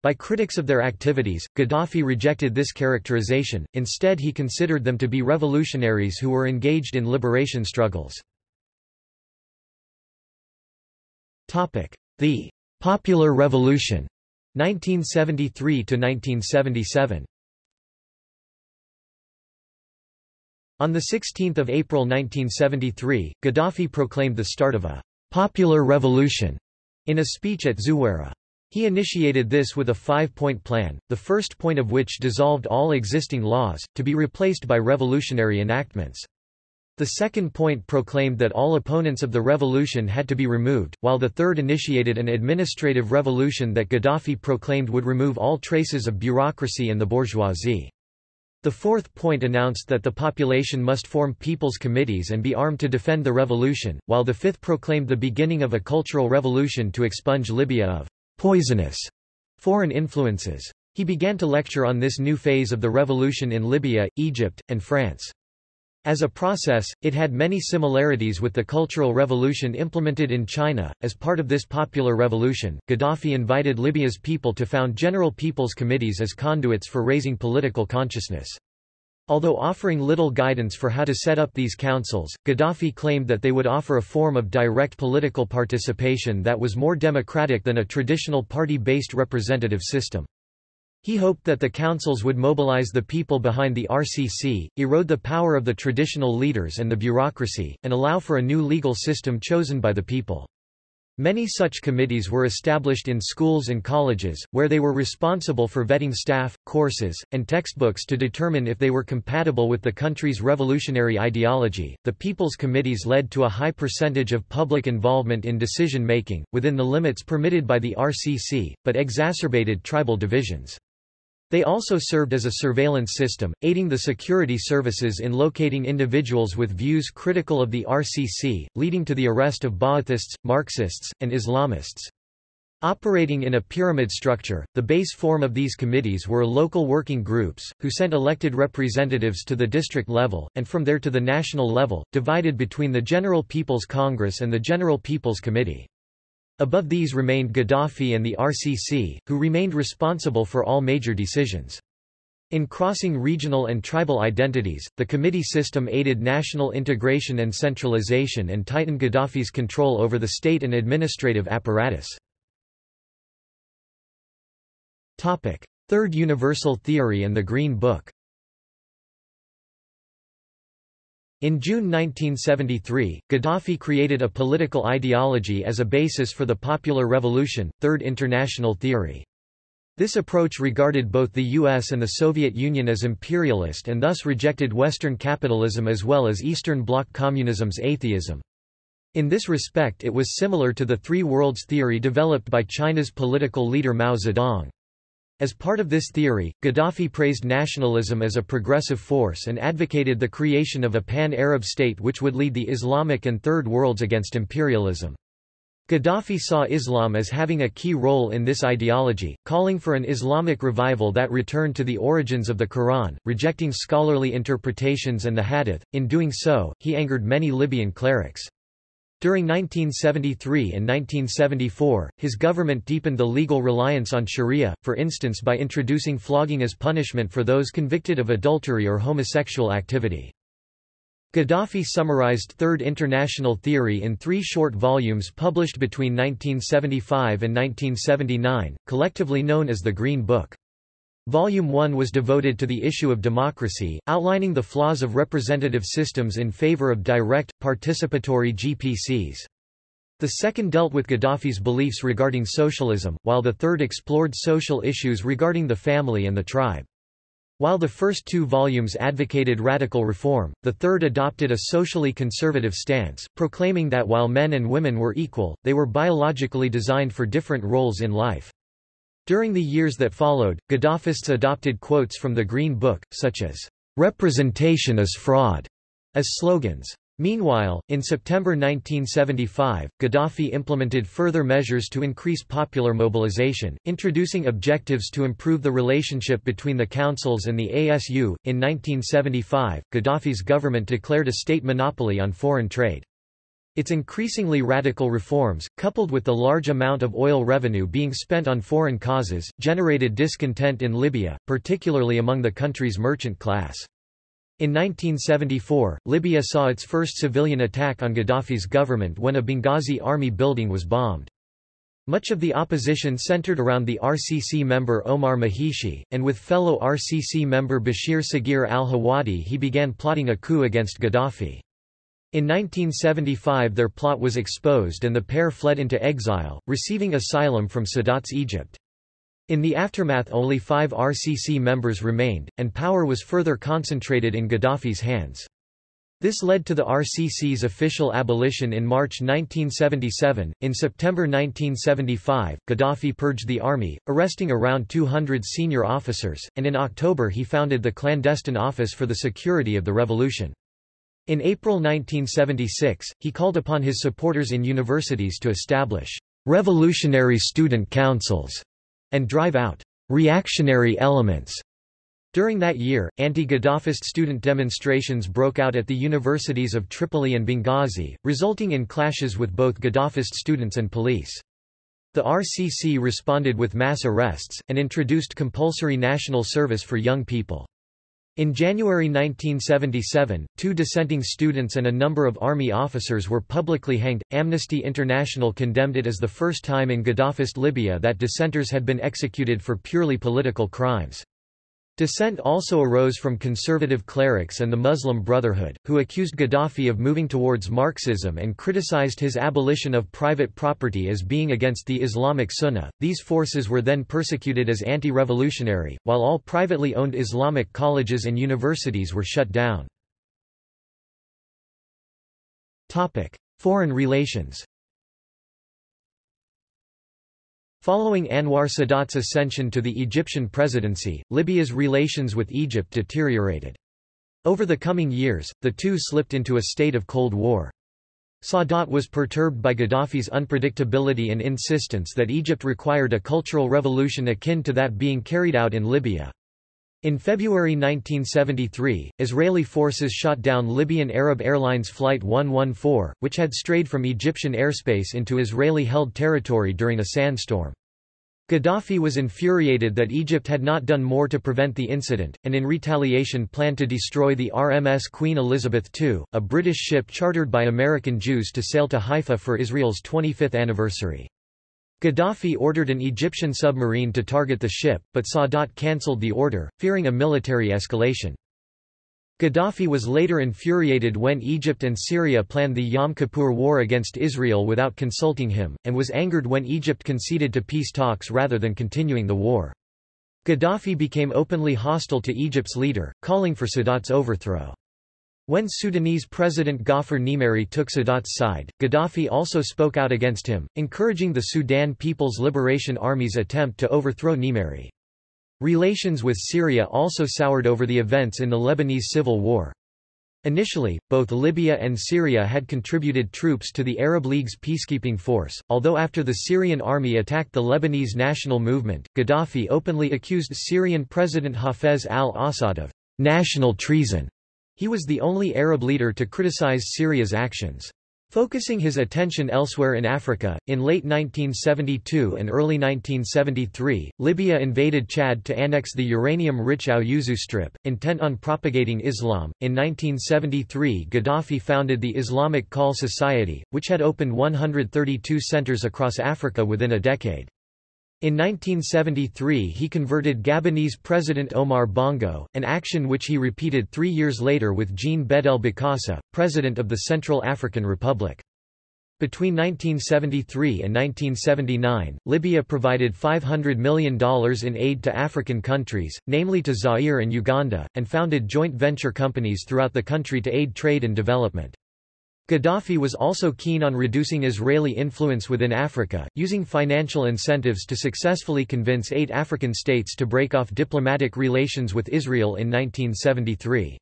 by critics of their activities, Gaddafi rejected this characterization, instead he considered them to be revolutionaries who were engaged in liberation struggles. The Popular Revolution 1973 to 1977. On 16 April 1973, Gaddafi proclaimed the start of a «popular revolution» in a speech at Zuwara. He initiated this with a five-point plan, the first point of which dissolved all existing laws, to be replaced by revolutionary enactments. The second point proclaimed that all opponents of the revolution had to be removed, while the third initiated an administrative revolution that Gaddafi proclaimed would remove all traces of bureaucracy and the bourgeoisie. The fourth point announced that the population must form people's committees and be armed to defend the revolution, while the fifth proclaimed the beginning of a cultural revolution to expunge Libya of poisonous foreign influences. He began to lecture on this new phase of the revolution in Libya, Egypt, and France. As a process, it had many similarities with the Cultural Revolution implemented in China. As part of this popular revolution, Gaddafi invited Libya's people to found General People's Committees as conduits for raising political consciousness. Although offering little guidance for how to set up these councils, Gaddafi claimed that they would offer a form of direct political participation that was more democratic than a traditional party-based representative system. He hoped that the councils would mobilize the people behind the RCC, erode the power of the traditional leaders and the bureaucracy, and allow for a new legal system chosen by the people. Many such committees were established in schools and colleges, where they were responsible for vetting staff, courses, and textbooks to determine if they were compatible with the country's revolutionary ideology. The People's Committees led to a high percentage of public involvement in decision making, within the limits permitted by the RCC, but exacerbated tribal divisions. They also served as a surveillance system, aiding the security services in locating individuals with views critical of the RCC, leading to the arrest of Ba'athists, Marxists, and Islamists. Operating in a pyramid structure, the base form of these committees were local working groups, who sent elected representatives to the district level, and from there to the national level, divided between the General People's Congress and the General People's Committee. Above these remained Gaddafi and the RCC, who remained responsible for all major decisions. In crossing regional and tribal identities, the committee system aided national integration and centralization and tightened Gaddafi's control over the state and administrative apparatus. Third Universal Theory and the Green Book In June 1973, Gaddafi created a political ideology as a basis for the Popular Revolution, Third International Theory. This approach regarded both the US and the Soviet Union as imperialist and thus rejected Western capitalism as well as Eastern Bloc communism's atheism. In this respect it was similar to the Three Worlds theory developed by China's political leader Mao Zedong. As part of this theory, Gaddafi praised nationalism as a progressive force and advocated the creation of a pan-Arab state which would lead the Islamic and Third Worlds against imperialism. Gaddafi saw Islam as having a key role in this ideology, calling for an Islamic revival that returned to the origins of the Quran, rejecting scholarly interpretations and the Hadith. In doing so, he angered many Libyan clerics. During 1973 and 1974, his government deepened the legal reliance on sharia, for instance by introducing flogging as punishment for those convicted of adultery or homosexual activity. Gaddafi summarized Third International Theory in three short volumes published between 1975 and 1979, collectively known as the Green Book. Volume 1 was devoted to the issue of democracy, outlining the flaws of representative systems in favor of direct, participatory GPCs. The second dealt with Gaddafi's beliefs regarding socialism, while the third explored social issues regarding the family and the tribe. While the first two volumes advocated radical reform, the third adopted a socially conservative stance, proclaiming that while men and women were equal, they were biologically designed for different roles in life. During the years that followed, Gaddafists adopted quotes from the Green Book, such as, "'Representation is fraud' as slogans. Meanwhile, in September 1975, Gaddafi implemented further measures to increase popular mobilization, introducing objectives to improve the relationship between the councils and the ASU. In 1975, Gaddafi's government declared a state monopoly on foreign trade. Its increasingly radical reforms, coupled with the large amount of oil revenue being spent on foreign causes, generated discontent in Libya, particularly among the country's merchant class. In 1974, Libya saw its first civilian attack on Gaddafi's government when a Benghazi army building was bombed. Much of the opposition centered around the RCC member Omar Mahishi, and with fellow RCC member Bashir Sagir al-Hawadi he began plotting a coup against Gaddafi. In 1975 their plot was exposed and the pair fled into exile, receiving asylum from Sadat's Egypt. In the aftermath only five RCC members remained, and power was further concentrated in Gaddafi's hands. This led to the RCC's official abolition in March 1977. In September 1975, Gaddafi purged the army, arresting around 200 senior officers, and in October he founded the clandestine Office for the Security of the Revolution. In April 1976, he called upon his supporters in universities to establish revolutionary student councils and drive out reactionary elements during that year, anti-Gaddafist student demonstrations broke out at the universities of Tripoli and Benghazi, resulting in clashes with both Gaddafist students and police. The RCC responded with mass arrests, and introduced compulsory national service for young people. In January 1977, two dissenting students and a number of army officers were publicly hanged. Amnesty International condemned it as the first time in Gaddafist Libya that dissenters had been executed for purely political crimes. Dissent also arose from conservative clerics and the Muslim Brotherhood, who accused Gaddafi of moving towards Marxism and criticized his abolition of private property as being against the Islamic Sunnah. These forces were then persecuted as anti-revolutionary, while all privately owned Islamic colleges and universities were shut down. Foreign relations. Following Anwar Sadat's ascension to the Egyptian presidency, Libya's relations with Egypt deteriorated. Over the coming years, the two slipped into a state of Cold War. Sadat was perturbed by Gaddafi's unpredictability and insistence that Egypt required a cultural revolution akin to that being carried out in Libya. In February 1973, Israeli forces shot down Libyan Arab Airlines Flight 114, which had strayed from Egyptian airspace into Israeli-held territory during a sandstorm. Gaddafi was infuriated that Egypt had not done more to prevent the incident, and in retaliation planned to destroy the RMS Queen Elizabeth II, a British ship chartered by American Jews to sail to Haifa for Israel's 25th anniversary. Gaddafi ordered an Egyptian submarine to target the ship, but Sadat cancelled the order, fearing a military escalation. Gaddafi was later infuriated when Egypt and Syria planned the Yom Kippur War against Israel without consulting him, and was angered when Egypt conceded to peace talks rather than continuing the war. Gaddafi became openly hostile to Egypt's leader, calling for Sadat's overthrow. When Sudanese President Gaafar Nimeri took Sadat's side, Gaddafi also spoke out against him, encouraging the Sudan People's Liberation Army's attempt to overthrow Nimeri. Relations with Syria also soured over the events in the Lebanese civil war. Initially, both Libya and Syria had contributed troops to the Arab League's peacekeeping force, although after the Syrian army attacked the Lebanese national movement, Gaddafi openly accused Syrian President Hafez al-Assad of national treason he was the only Arab leader to criticize Syria's actions. Focusing his attention elsewhere in Africa, in late 1972 and early 1973, Libya invaded Chad to annex the uranium-rich Aouzou Strip, intent on propagating Islam. In 1973 Gaddafi founded the Islamic Call Society, which had opened 132 centers across Africa within a decade. In 1973 he converted Gabonese President Omar Bongo, an action which he repeated three years later with Jean Bedel Bokassa, President of the Central African Republic. Between 1973 and 1979, Libya provided $500 million in aid to African countries, namely to Zaire and Uganda, and founded joint venture companies throughout the country to aid trade and development. Gaddafi was also keen on reducing Israeli influence within Africa, using financial incentives to successfully convince eight African states to break off diplomatic relations with Israel in 1973.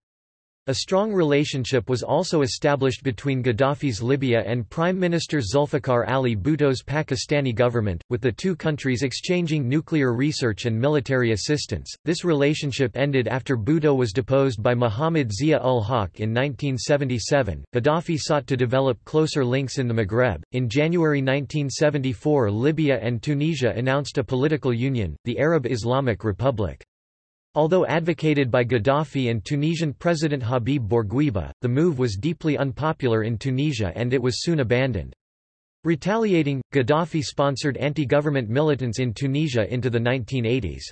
A strong relationship was also established between Gaddafi's Libya and Prime Minister Zulfikar Ali Bhutto's Pakistani government, with the two countries exchanging nuclear research and military assistance. This relationship ended after Bhutto was deposed by Muhammad Zia-ul-Haq in 1977. Gaddafi sought to develop closer links in the Maghreb. In January 1974, Libya and Tunisia announced a political union, the Arab Islamic Republic. Although advocated by Gaddafi and Tunisian President Habib Bourguiba, the move was deeply unpopular in Tunisia and it was soon abandoned. Retaliating, Gaddafi sponsored anti-government militants in Tunisia into the 1980s.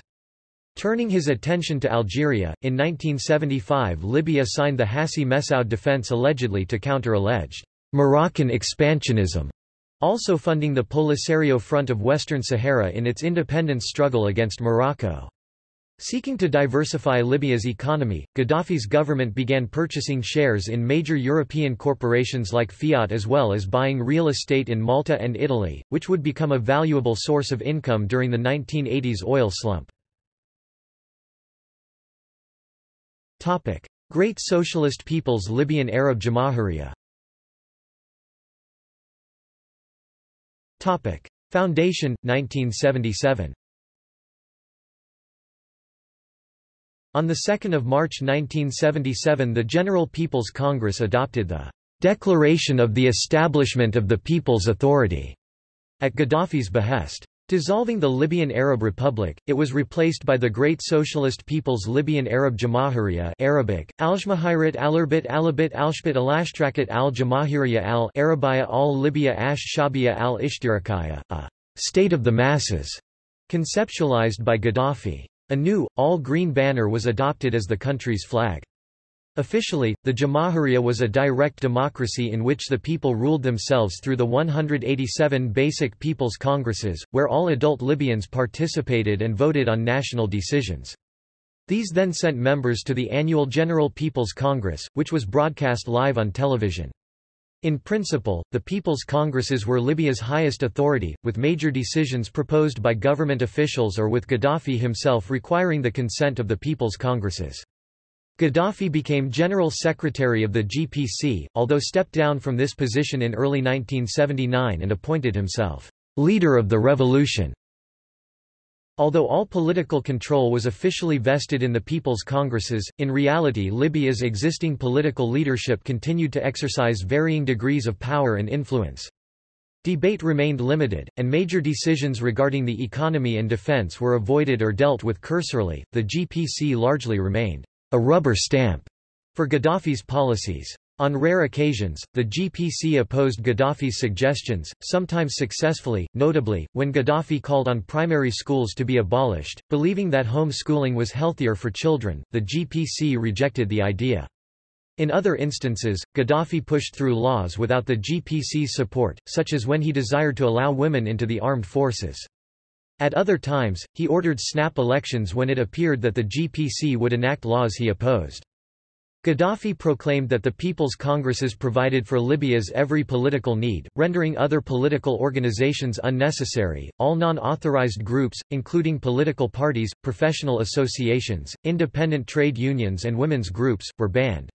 Turning his attention to Algeria, in 1975 Libya signed the Hassi Messaoud Defense allegedly to counter alleged Moroccan expansionism, also funding the Polisario Front of Western Sahara in its independence struggle against Morocco. Seeking to diversify Libya's economy, Gaddafi's government began purchasing shares in major European corporations like Fiat as well as buying real estate in Malta and Italy, which would become a valuable source of income during the 1980s oil slump. Great Socialist People's Libyan Arab Jamahiriya Foundation, 1977 On 2 March 1977 the General People's Congress adopted the Declaration of the Establishment of the People's Authority at Gaddafi's behest. Dissolving the Libyan Arab Republic, it was replaced by the Great Socialist People's Libyan Arab Jamahiriya Arabic, Aljmahirat Alarbit Alabit Alshbit Alashtrakat al-Jamahiriya al-Arabiya al-Libya ash-Shabiya al-Ishtirakaya, a state of the masses, conceptualized by Gaddafi. A new, all-green banner was adopted as the country's flag. Officially, the Jamahiriya was a direct democracy in which the people ruled themselves through the 187 basic people's congresses, where all adult Libyans participated and voted on national decisions. These then sent members to the annual General People's Congress, which was broadcast live on television. In principle, the People's Congresses were Libya's highest authority, with major decisions proposed by government officials or with Gaddafi himself requiring the consent of the People's Congresses. Gaddafi became General Secretary of the GPC, although stepped down from this position in early 1979 and appointed himself leader of the revolution. Although all political control was officially vested in the People's Congresses, in reality Libya's existing political leadership continued to exercise varying degrees of power and influence. Debate remained limited, and major decisions regarding the economy and defense were avoided or dealt with cursorily. The GPC largely remained a rubber stamp for Gaddafi's policies. On rare occasions, the GPC opposed Gaddafi's suggestions, sometimes successfully, notably, when Gaddafi called on primary schools to be abolished, believing that home schooling was healthier for children, the GPC rejected the idea. In other instances, Gaddafi pushed through laws without the GPC's support, such as when he desired to allow women into the armed forces. At other times, he ordered snap elections when it appeared that the GPC would enact laws he opposed. Gaddafi proclaimed that the People's Congresses provided for Libya's every political need, rendering other political organizations unnecessary. All non-authorized groups, including political parties, professional associations, independent trade unions and women's groups, were banned.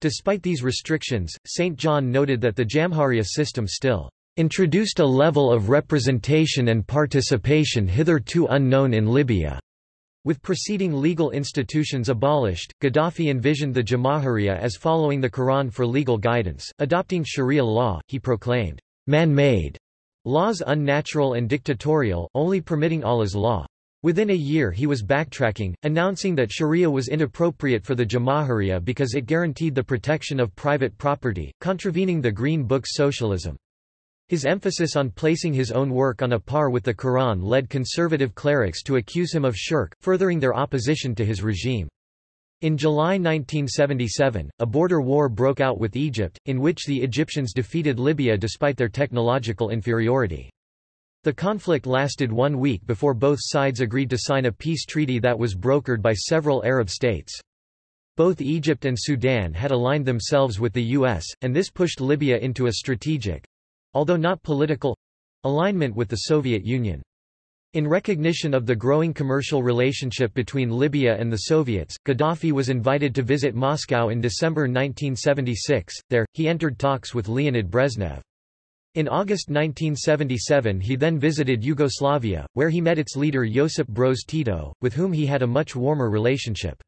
Despite these restrictions, St. John noted that the Jamahiriya system still introduced a level of representation and participation hitherto unknown in Libya. With preceding legal institutions abolished, Gaddafi envisioned the Jamahiriya as following the Quran for legal guidance, adopting Sharia law, he proclaimed, man-made laws unnatural and dictatorial, only permitting Allah's law. Within a year he was backtracking, announcing that Sharia was inappropriate for the Jamahiriya because it guaranteed the protection of private property, contravening the Green Book's socialism. His emphasis on placing his own work on a par with the Quran led conservative clerics to accuse him of shirk, furthering their opposition to his regime. In July 1977, a border war broke out with Egypt, in which the Egyptians defeated Libya despite their technological inferiority. The conflict lasted one week before both sides agreed to sign a peace treaty that was brokered by several Arab states. Both Egypt and Sudan had aligned themselves with the U.S., and this pushed Libya into a strategic, although not political alignment with the Soviet Union. In recognition of the growing commercial relationship between Libya and the Soviets, Gaddafi was invited to visit Moscow in December 1976. There, he entered talks with Leonid Brezhnev. In August 1977 he then visited Yugoslavia, where he met its leader Josip Broz Tito, with whom he had a much warmer relationship.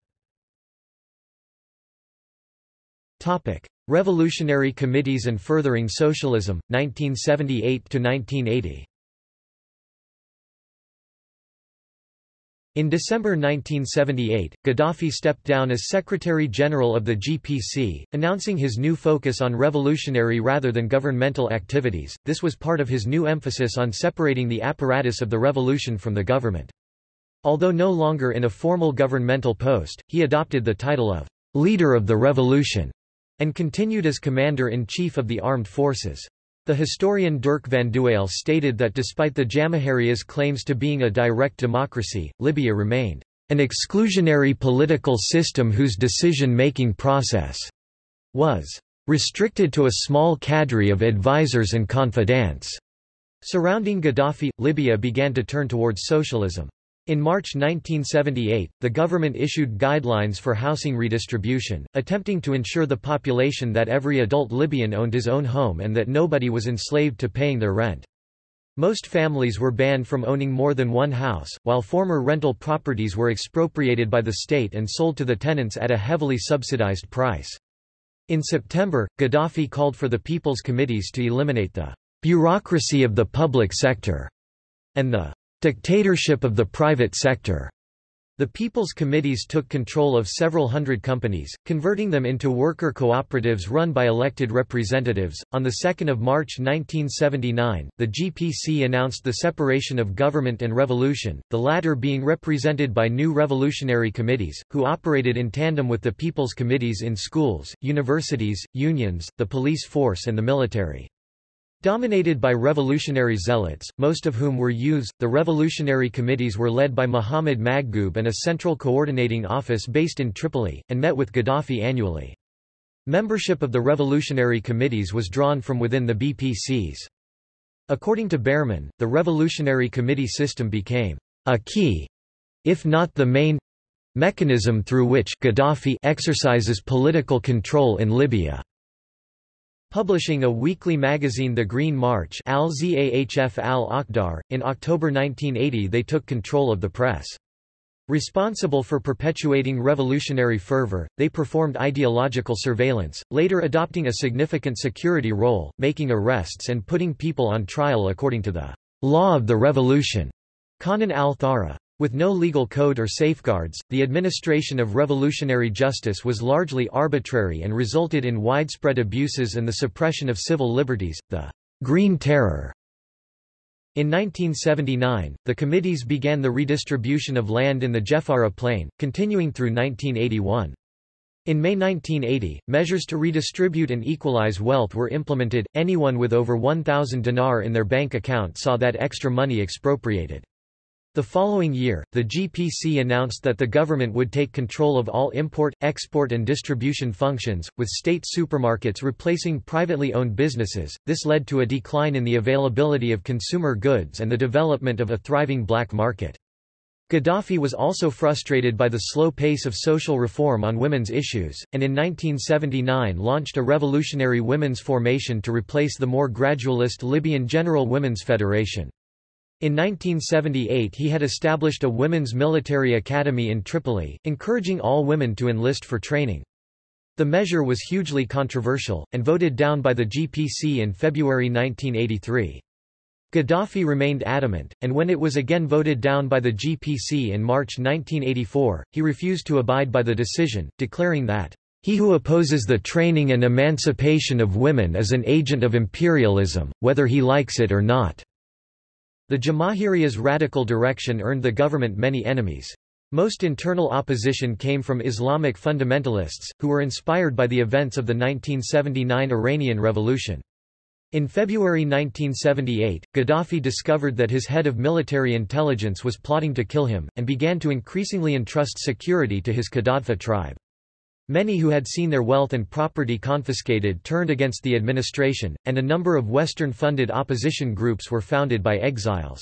Revolutionary Committees and Furthering Socialism, 1978–1980 In December 1978, Gaddafi stepped down as Secretary-General of the GPC, announcing his new focus on revolutionary rather than governmental activities. This was part of his new emphasis on separating the apparatus of the revolution from the government. Although no longer in a formal governmental post, he adopted the title of leader of the revolution and continued as commander-in-chief of the armed forces. The historian Dirk Vandewalle stated that despite the Jamahiriya's claims to being a direct democracy, Libya remained an exclusionary political system whose decision-making process was restricted to a small cadre of advisers and confidants. Surrounding Gaddafi, Libya began to turn towards socialism. In March 1978, the government issued guidelines for housing redistribution, attempting to ensure the population that every adult Libyan owned his own home and that nobody was enslaved to paying their rent. Most families were banned from owning more than one house, while former rental properties were expropriated by the state and sold to the tenants at a heavily subsidized price. In September, Gaddafi called for the People's Committees to eliminate the bureaucracy of the public sector and the Dictatorship of the private sector. The People's Committees took control of several hundred companies, converting them into worker cooperatives run by elected representatives. On the 2nd of March 1979, the GPC announced the separation of government and revolution, the latter being represented by new revolutionary committees, who operated in tandem with the People's Committees in schools, universities, unions, the police force and the military. Dominated by revolutionary zealots, most of whom were youths, the revolutionary committees were led by Muhammad Maghoub and a central coordinating office based in Tripoli, and met with Gaddafi annually. Membership of the revolutionary committees was drawn from within the BPCs. According to Bearman, the revolutionary committee system became a key, if not the main, mechanism through which Gaddafi exercises political control in Libya. Publishing a weekly magazine The Green March al al in October 1980 they took control of the press. Responsible for perpetuating revolutionary fervor, they performed ideological surveillance, later adopting a significant security role, making arrests and putting people on trial according to the law of the revolution. Qanun al-Thawra. With no legal code or safeguards, the administration of revolutionary justice was largely arbitrary and resulted in widespread abuses and the suppression of civil liberties, the Green Terror. In 1979, the committees began the redistribution of land in the Jeffara Plain, continuing through 1981. In May 1980, measures to redistribute and equalize wealth were implemented. Anyone with over 1,000 dinar in their bank account saw that extra money expropriated. The following year, the GPC announced that the government would take control of all import, export and distribution functions, with state supermarkets replacing privately owned businesses. This led to a decline in the availability of consumer goods and the development of a thriving black market. Gaddafi was also frustrated by the slow pace of social reform on women's issues, and in 1979 launched a revolutionary women's formation to replace the more gradualist Libyan General Women's Federation. In 1978 he had established a women's military academy in Tripoli, encouraging all women to enlist for training. The measure was hugely controversial, and voted down by the GPC in February 1983. Gaddafi remained adamant, and when it was again voted down by the GPC in March 1984, he refused to abide by the decision, declaring that, "...he who opposes the training and emancipation of women is an agent of imperialism, whether he likes it or not." The Jamahiriya's radical direction earned the government many enemies. Most internal opposition came from Islamic fundamentalists, who were inspired by the events of the 1979 Iranian Revolution. In February 1978, Gaddafi discovered that his head of military intelligence was plotting to kill him, and began to increasingly entrust security to his Qaddafi tribe. Many who had seen their wealth and property confiscated turned against the administration, and a number of Western-funded opposition groups were founded by exiles.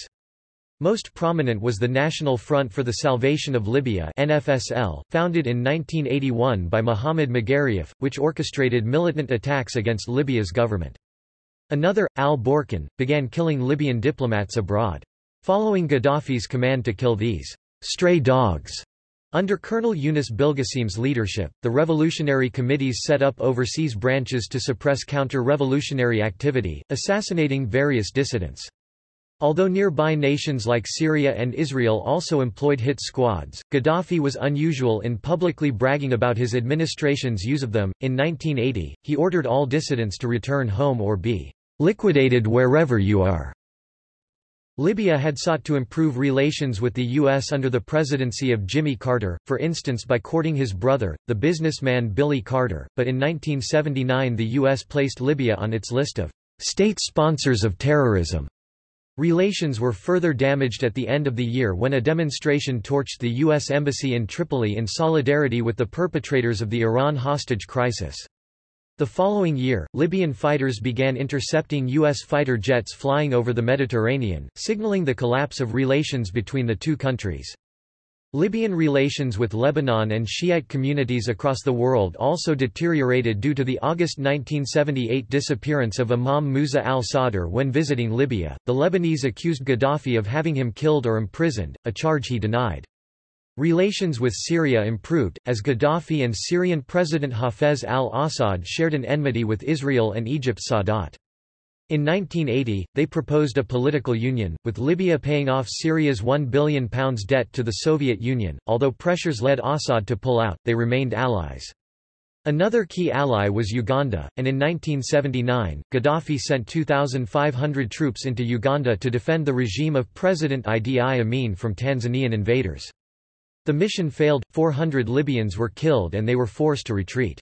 Most prominent was the National Front for the Salvation of Libya NFSL, founded in 1981 by Muhammad Magariaf, which orchestrated militant attacks against Libya's government. Another, al-Burkan, began killing Libyan diplomats abroad. Following Gaddafi's command to kill these stray dogs under Colonel Yunus Bilgasim's leadership, the revolutionary committees set up overseas branches to suppress counter-revolutionary activity, assassinating various dissidents. Although nearby nations like Syria and Israel also employed hit squads, Gaddafi was unusual in publicly bragging about his administration's use of them. In 1980, he ordered all dissidents to return home or be liquidated wherever you are. Libya had sought to improve relations with the U.S. under the presidency of Jimmy Carter, for instance by courting his brother, the businessman Billy Carter, but in 1979 the U.S. placed Libya on its list of state sponsors of terrorism. Relations were further damaged at the end of the year when a demonstration torched the U.S. Embassy in Tripoli in solidarity with the perpetrators of the Iran hostage crisis. The following year, Libyan fighters began intercepting U.S. fighter jets flying over the Mediterranean, signaling the collapse of relations between the two countries. Libyan relations with Lebanon and Shiite communities across the world also deteriorated due to the August 1978 disappearance of Imam Musa al-Sadr when visiting Libya. The Lebanese accused Gaddafi of having him killed or imprisoned, a charge he denied. Relations with Syria improved, as Gaddafi and Syrian President Hafez al-Assad shared an enmity with Israel and Egypt's Sadat. In 1980, they proposed a political union, with Libya paying off Syria's £1 billion debt to the Soviet Union. Although pressures led Assad to pull out, they remained allies. Another key ally was Uganda, and in 1979, Gaddafi sent 2,500 troops into Uganda to defend the regime of President Idi Amin from Tanzanian invaders. The mission failed, 400 Libyans were killed and they were forced to retreat.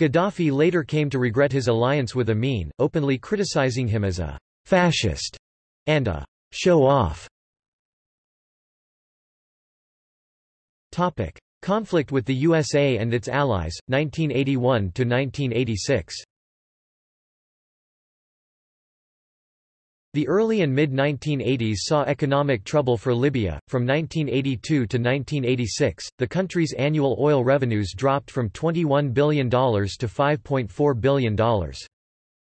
Gaddafi later came to regret his alliance with Amin, openly criticizing him as a fascist and a show-off. Conflict with the USA and its allies, 1981–1986 The early and mid-1980s saw economic trouble for Libya. From 1982 to 1986, the country's annual oil revenues dropped from $21 billion to $5.4 billion.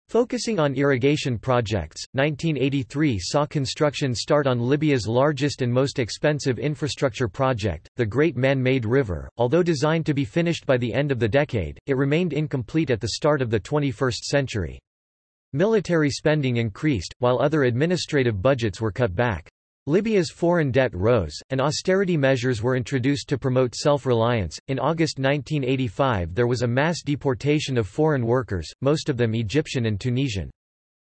Focusing on irrigation projects, 1983 saw construction start on Libya's largest and most expensive infrastructure project, the Great Man-Made River. Although designed to be finished by the end of the decade, it remained incomplete at the start of the 21st century. Military spending increased, while other administrative budgets were cut back. Libya's foreign debt rose, and austerity measures were introduced to promote self-reliance. In August 1985 there was a mass deportation of foreign workers, most of them Egyptian and Tunisian.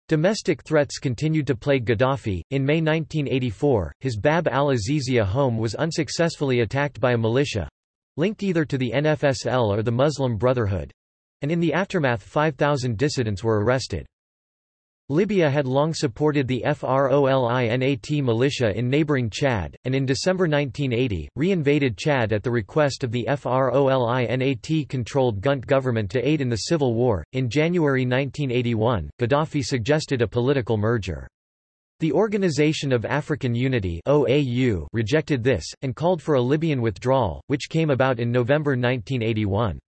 Domestic threats continued to plague Gaddafi. In May 1984, his Bab al-Azizia home was unsuccessfully attacked by a militia linked either to the NFSL or the Muslim Brotherhood and in the aftermath 5,000 dissidents were arrested. Libya had long supported the FROLINAT militia in neighboring Chad, and in December 1980, re-invaded Chad at the request of the FROLINAT-controlled Gunt government to aid in the civil war. In January 1981, Gaddafi suggested a political merger. The Organization of African Unity OAU rejected this, and called for a Libyan withdrawal, which came about in November 1981.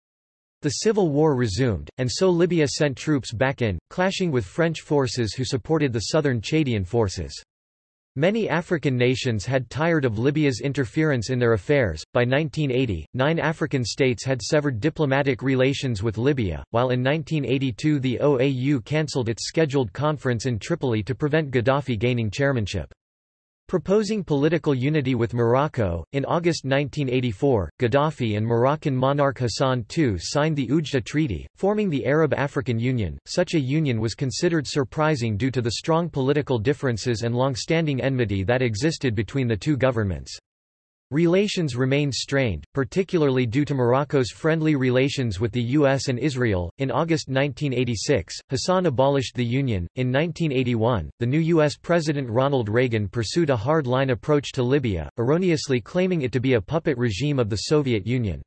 The civil war resumed, and so Libya sent troops back in, clashing with French forces who supported the southern Chadian forces. Many African nations had tired of Libya's interference in their affairs. By 1980, nine African states had severed diplomatic relations with Libya, while in 1982 the OAU cancelled its scheduled conference in Tripoli to prevent Gaddafi gaining chairmanship. Proposing political unity with Morocco, in August 1984, Gaddafi and Moroccan monarch Hassan II signed the Oujda Treaty, forming the Arab-African Union. Such a union was considered surprising due to the strong political differences and long-standing enmity that existed between the two governments. Relations remained strained, particularly due to Morocco's friendly relations with the US and Israel. In August 1986, Hassan abolished the Union. In 1981, the new US President Ronald Reagan pursued a hard line approach to Libya, erroneously claiming it to be a puppet regime of the Soviet Union.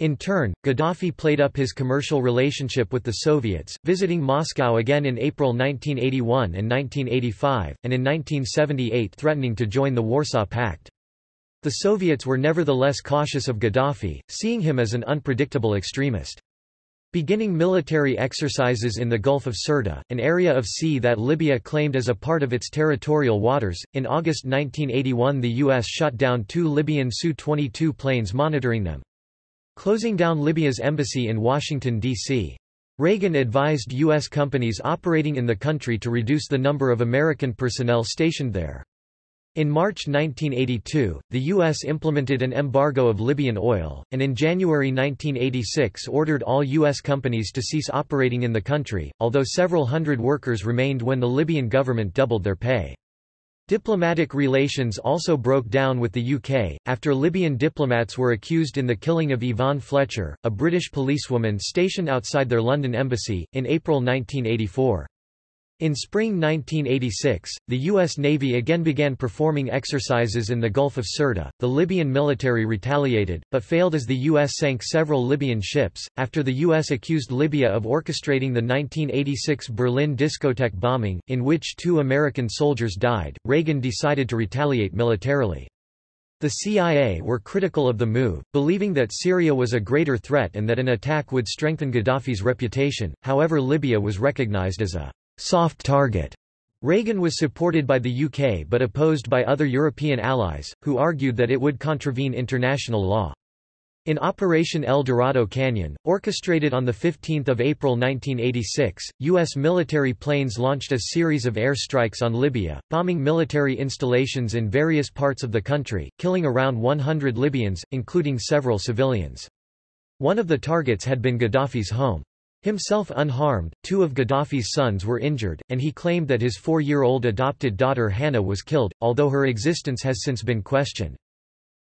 In turn, Gaddafi played up his commercial relationship with the Soviets, visiting Moscow again in April 1981 and 1985, and in 1978 threatening to join the Warsaw Pact. The Soviets were nevertheless cautious of Gaddafi, seeing him as an unpredictable extremist. Beginning military exercises in the Gulf of Sirte, an area of sea that Libya claimed as a part of its territorial waters, in August 1981 the U.S. shot down two Libyan Su-22 planes monitoring them. Closing down Libya's embassy in Washington, D.C. Reagan advised U.S. companies operating in the country to reduce the number of American personnel stationed there. In March 1982, the U.S. implemented an embargo of Libyan oil, and in January 1986 ordered all U.S. companies to cease operating in the country, although several hundred workers remained when the Libyan government doubled their pay. Diplomatic relations also broke down with the UK, after Libyan diplomats were accused in the killing of Yvonne Fletcher, a British policewoman stationed outside their London embassy, in April 1984. In spring 1986, the U.S. Navy again began performing exercises in the Gulf of Sirte. The Libyan military retaliated, but failed as the U.S. sank several Libyan ships. After the U.S. accused Libya of orchestrating the 1986 Berlin discotheque bombing, in which two American soldiers died, Reagan decided to retaliate militarily. The CIA were critical of the move, believing that Syria was a greater threat and that an attack would strengthen Gaddafi's reputation, however Libya was recognized as a soft target. Reagan was supported by the UK but opposed by other European allies, who argued that it would contravene international law. In Operation El Dorado Canyon, orchestrated on 15 April 1986, U.S. military planes launched a series of air strikes on Libya, bombing military installations in various parts of the country, killing around 100 Libyans, including several civilians. One of the targets had been Gaddafi's home. Himself unharmed, two of Gaddafi's sons were injured, and he claimed that his four-year-old adopted daughter Hannah was killed, although her existence has since been questioned.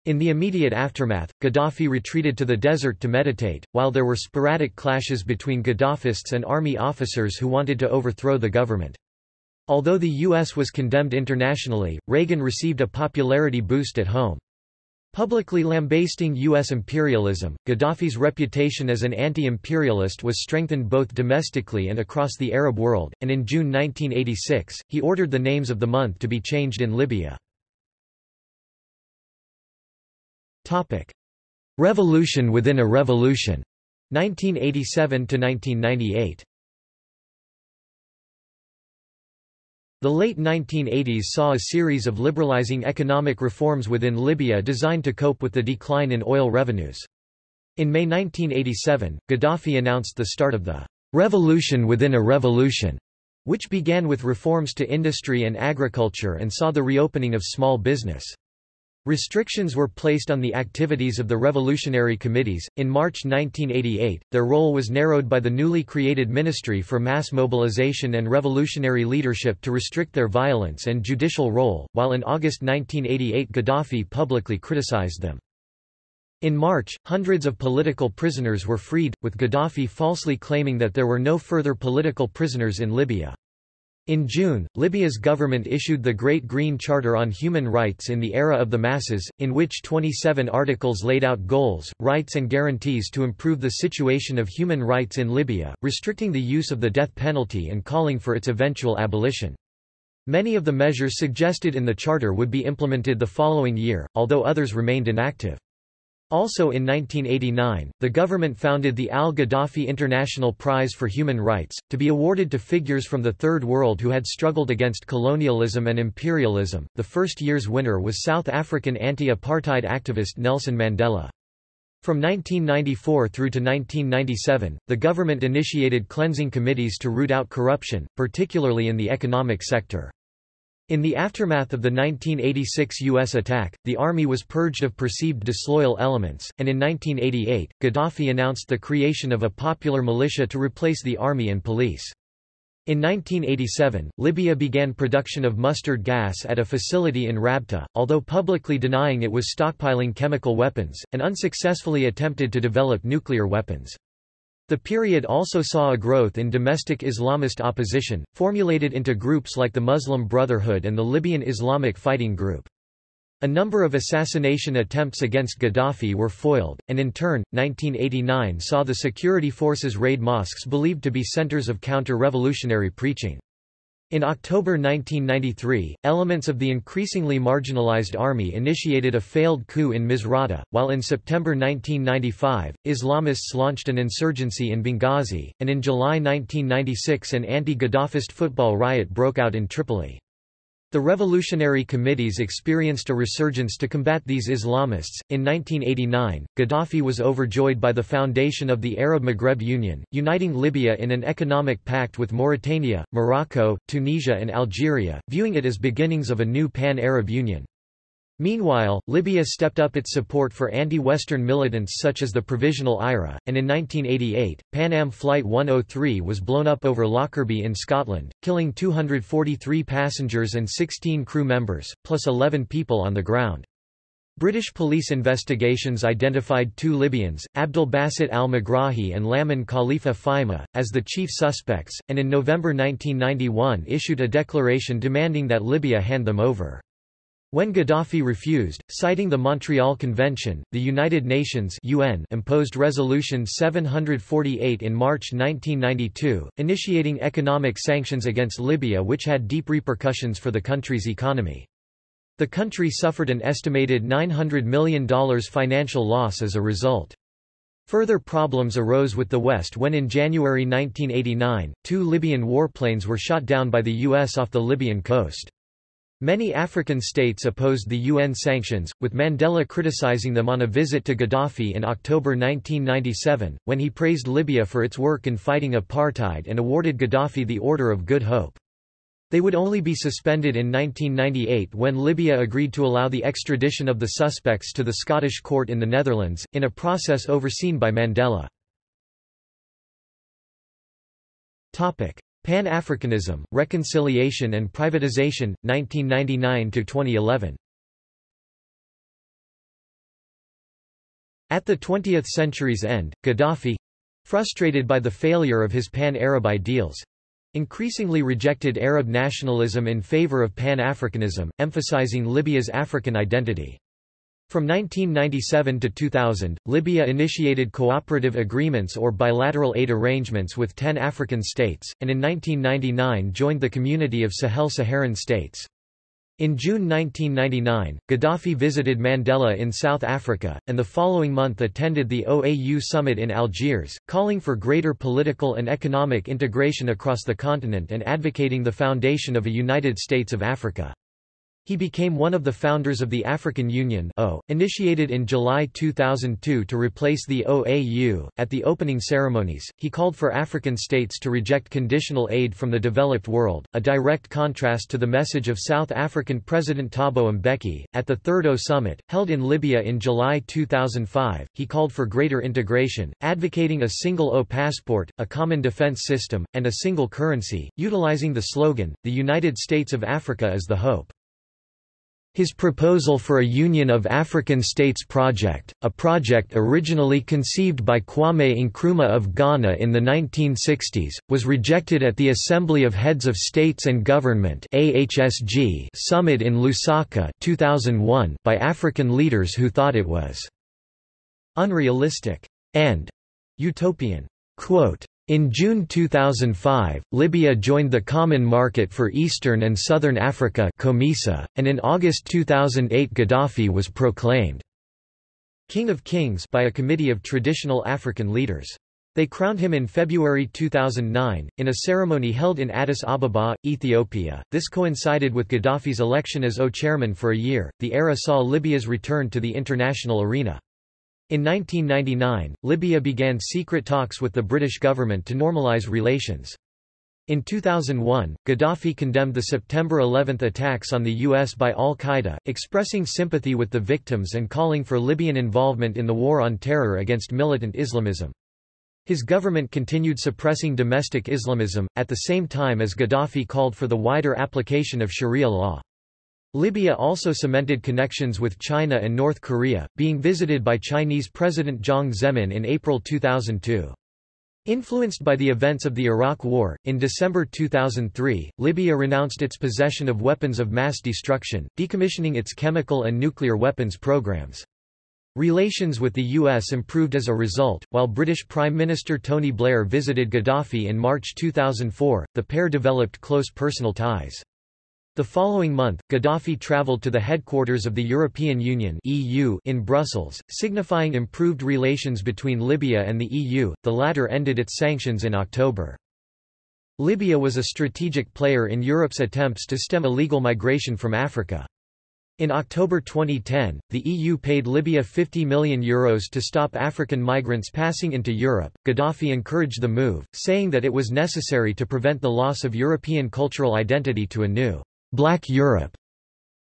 In the immediate aftermath, Gaddafi retreated to the desert to meditate, while there were sporadic clashes between Gaddafists and army officers who wanted to overthrow the government. Although the U.S. was condemned internationally, Reagan received a popularity boost at home. Publicly lambasting U.S. imperialism, Gaddafi's reputation as an anti-imperialist was strengthened both domestically and across the Arab world, and in June 1986, he ordered the names of the month to be changed in Libya. Revolution within a revolution 1987–1998 The late 1980s saw a series of liberalizing economic reforms within Libya designed to cope with the decline in oil revenues. In May 1987, Gaddafi announced the start of the revolution within a revolution, which began with reforms to industry and agriculture and saw the reopening of small business. Restrictions were placed on the activities of the revolutionary committees. In March 1988, their role was narrowed by the newly created Ministry for Mass Mobilization and Revolutionary Leadership to restrict their violence and judicial role, while in August 1988 Gaddafi publicly criticized them. In March, hundreds of political prisoners were freed, with Gaddafi falsely claiming that there were no further political prisoners in Libya. In June, Libya's government issued the Great Green Charter on Human Rights in the Era of the Masses, in which 27 articles laid out goals, rights and guarantees to improve the situation of human rights in Libya, restricting the use of the death penalty and calling for its eventual abolition. Many of the measures suggested in the charter would be implemented the following year, although others remained inactive. Also in 1989, the government founded the Al-Gaddafi International Prize for Human Rights, to be awarded to figures from the Third World who had struggled against colonialism and imperialism. The first year's winner was South African anti-apartheid activist Nelson Mandela. From 1994 through to 1997, the government initiated cleansing committees to root out corruption, particularly in the economic sector. In the aftermath of the 1986 U.S. attack, the army was purged of perceived disloyal elements, and in 1988, Gaddafi announced the creation of a popular militia to replace the army and police. In 1987, Libya began production of mustard gas at a facility in Rabta, although publicly denying it was stockpiling chemical weapons, and unsuccessfully attempted to develop nuclear weapons. The period also saw a growth in domestic Islamist opposition, formulated into groups like the Muslim Brotherhood and the Libyan Islamic Fighting Group. A number of assassination attempts against Gaddafi were foiled, and in turn, 1989 saw the security forces raid mosques believed to be centers of counter-revolutionary preaching. In October 1993, elements of the increasingly marginalized army initiated a failed coup in Misrata, while in September 1995, Islamists launched an insurgency in Benghazi, and in July 1996 an anti-Gaddafist football riot broke out in Tripoli. The revolutionary committees experienced a resurgence to combat these Islamists. In 1989, Gaddafi was overjoyed by the foundation of the Arab Maghreb Union, uniting Libya in an economic pact with Mauritania, Morocco, Tunisia, and Algeria, viewing it as beginnings of a new pan Arab Union. Meanwhile, Libya stepped up its support for anti-Western militants such as the Provisional IRA, and in 1988, Pan Am Flight 103 was blown up over Lockerbie in Scotland, killing 243 passengers and 16 crew members, plus 11 people on the ground. British police investigations identified two Libyans, Abdel Basit al-Megrahi and Lamin Khalifa Fhimah, as the chief suspects, and in November 1991 issued a declaration demanding that Libya hand them over. When Gaddafi refused, citing the Montreal Convention, the United Nations UN imposed Resolution 748 in March 1992, initiating economic sanctions against Libya which had deep repercussions for the country's economy. The country suffered an estimated $900 million financial loss as a result. Further problems arose with the West when in January 1989, two Libyan warplanes were shot down by the U.S. off the Libyan coast. Many African states opposed the UN sanctions, with Mandela criticizing them on a visit to Gaddafi in October 1997, when he praised Libya for its work in fighting apartheid and awarded Gaddafi the Order of Good Hope. They would only be suspended in 1998 when Libya agreed to allow the extradition of the suspects to the Scottish court in the Netherlands, in a process overseen by Mandela. Pan-Africanism, Reconciliation and Privatization, 1999–2011 At the 20th century's end, Gaddafi—frustrated by the failure of his pan-Arab ideals—increasingly rejected Arab nationalism in favor of Pan-Africanism, emphasizing Libya's African identity. From 1997 to 2000, Libya initiated cooperative agreements or bilateral aid arrangements with 10 African states, and in 1999 joined the Community of Sahel-Saharan States. In June 1999, Gaddafi visited Mandela in South Africa, and the following month attended the OAU summit in Algiers, calling for greater political and economic integration across the continent and advocating the foundation of a United States of Africa. He became one of the founders of the African Union o, initiated in July 2002 to replace the OAU. At the opening ceremonies, he called for African states to reject conditional aid from the developed world, a direct contrast to the message of South African President Thabo Mbeki. At the Third O Summit, held in Libya in July 2005, he called for greater integration, advocating a single O passport, a common defense system, and a single currency, utilizing the slogan, The United States of Africa is the hope. His proposal for a Union of African States project, a project originally conceived by Kwame Nkrumah of Ghana in the 1960s, was rejected at the Assembly of Heads of States and Government summit in Lusaka 2001 by African leaders who thought it was unrealistic and utopian. Quote, in June 2005, Libya joined the Common Market for Eastern and Southern Africa COMESA, and in August 2008 Gaddafi was proclaimed King of Kings by a committee of traditional African leaders. They crowned him in February 2009, in a ceremony held in Addis Ababa, Ethiopia. This coincided with Gaddafi's election as O chairman for a year. The era saw Libya's return to the international arena. In 1999, Libya began secret talks with the British government to normalize relations. In 2001, Gaddafi condemned the September 11 attacks on the U.S. by al-Qaeda, expressing sympathy with the victims and calling for Libyan involvement in the war on terror against militant Islamism. His government continued suppressing domestic Islamism, at the same time as Gaddafi called for the wider application of Sharia law. Libya also cemented connections with China and North Korea, being visited by Chinese President Jiang Zemin in April 2002. Influenced by the events of the Iraq War, in December 2003, Libya renounced its possession of weapons of mass destruction, decommissioning its chemical and nuclear weapons programs. Relations with the U.S. improved as a result. While British Prime Minister Tony Blair visited Gaddafi in March 2004, the pair developed close personal ties. The following month, Gaddafi traveled to the headquarters of the European Union (EU) in Brussels, signifying improved relations between Libya and the EU. The latter ended its sanctions in October. Libya was a strategic player in Europe's attempts to stem illegal migration from Africa. In October 2010, the EU paid Libya 50 million euros to stop African migrants passing into Europe. Gaddafi encouraged the move, saying that it was necessary to prevent the loss of European cultural identity to a new Black Europe.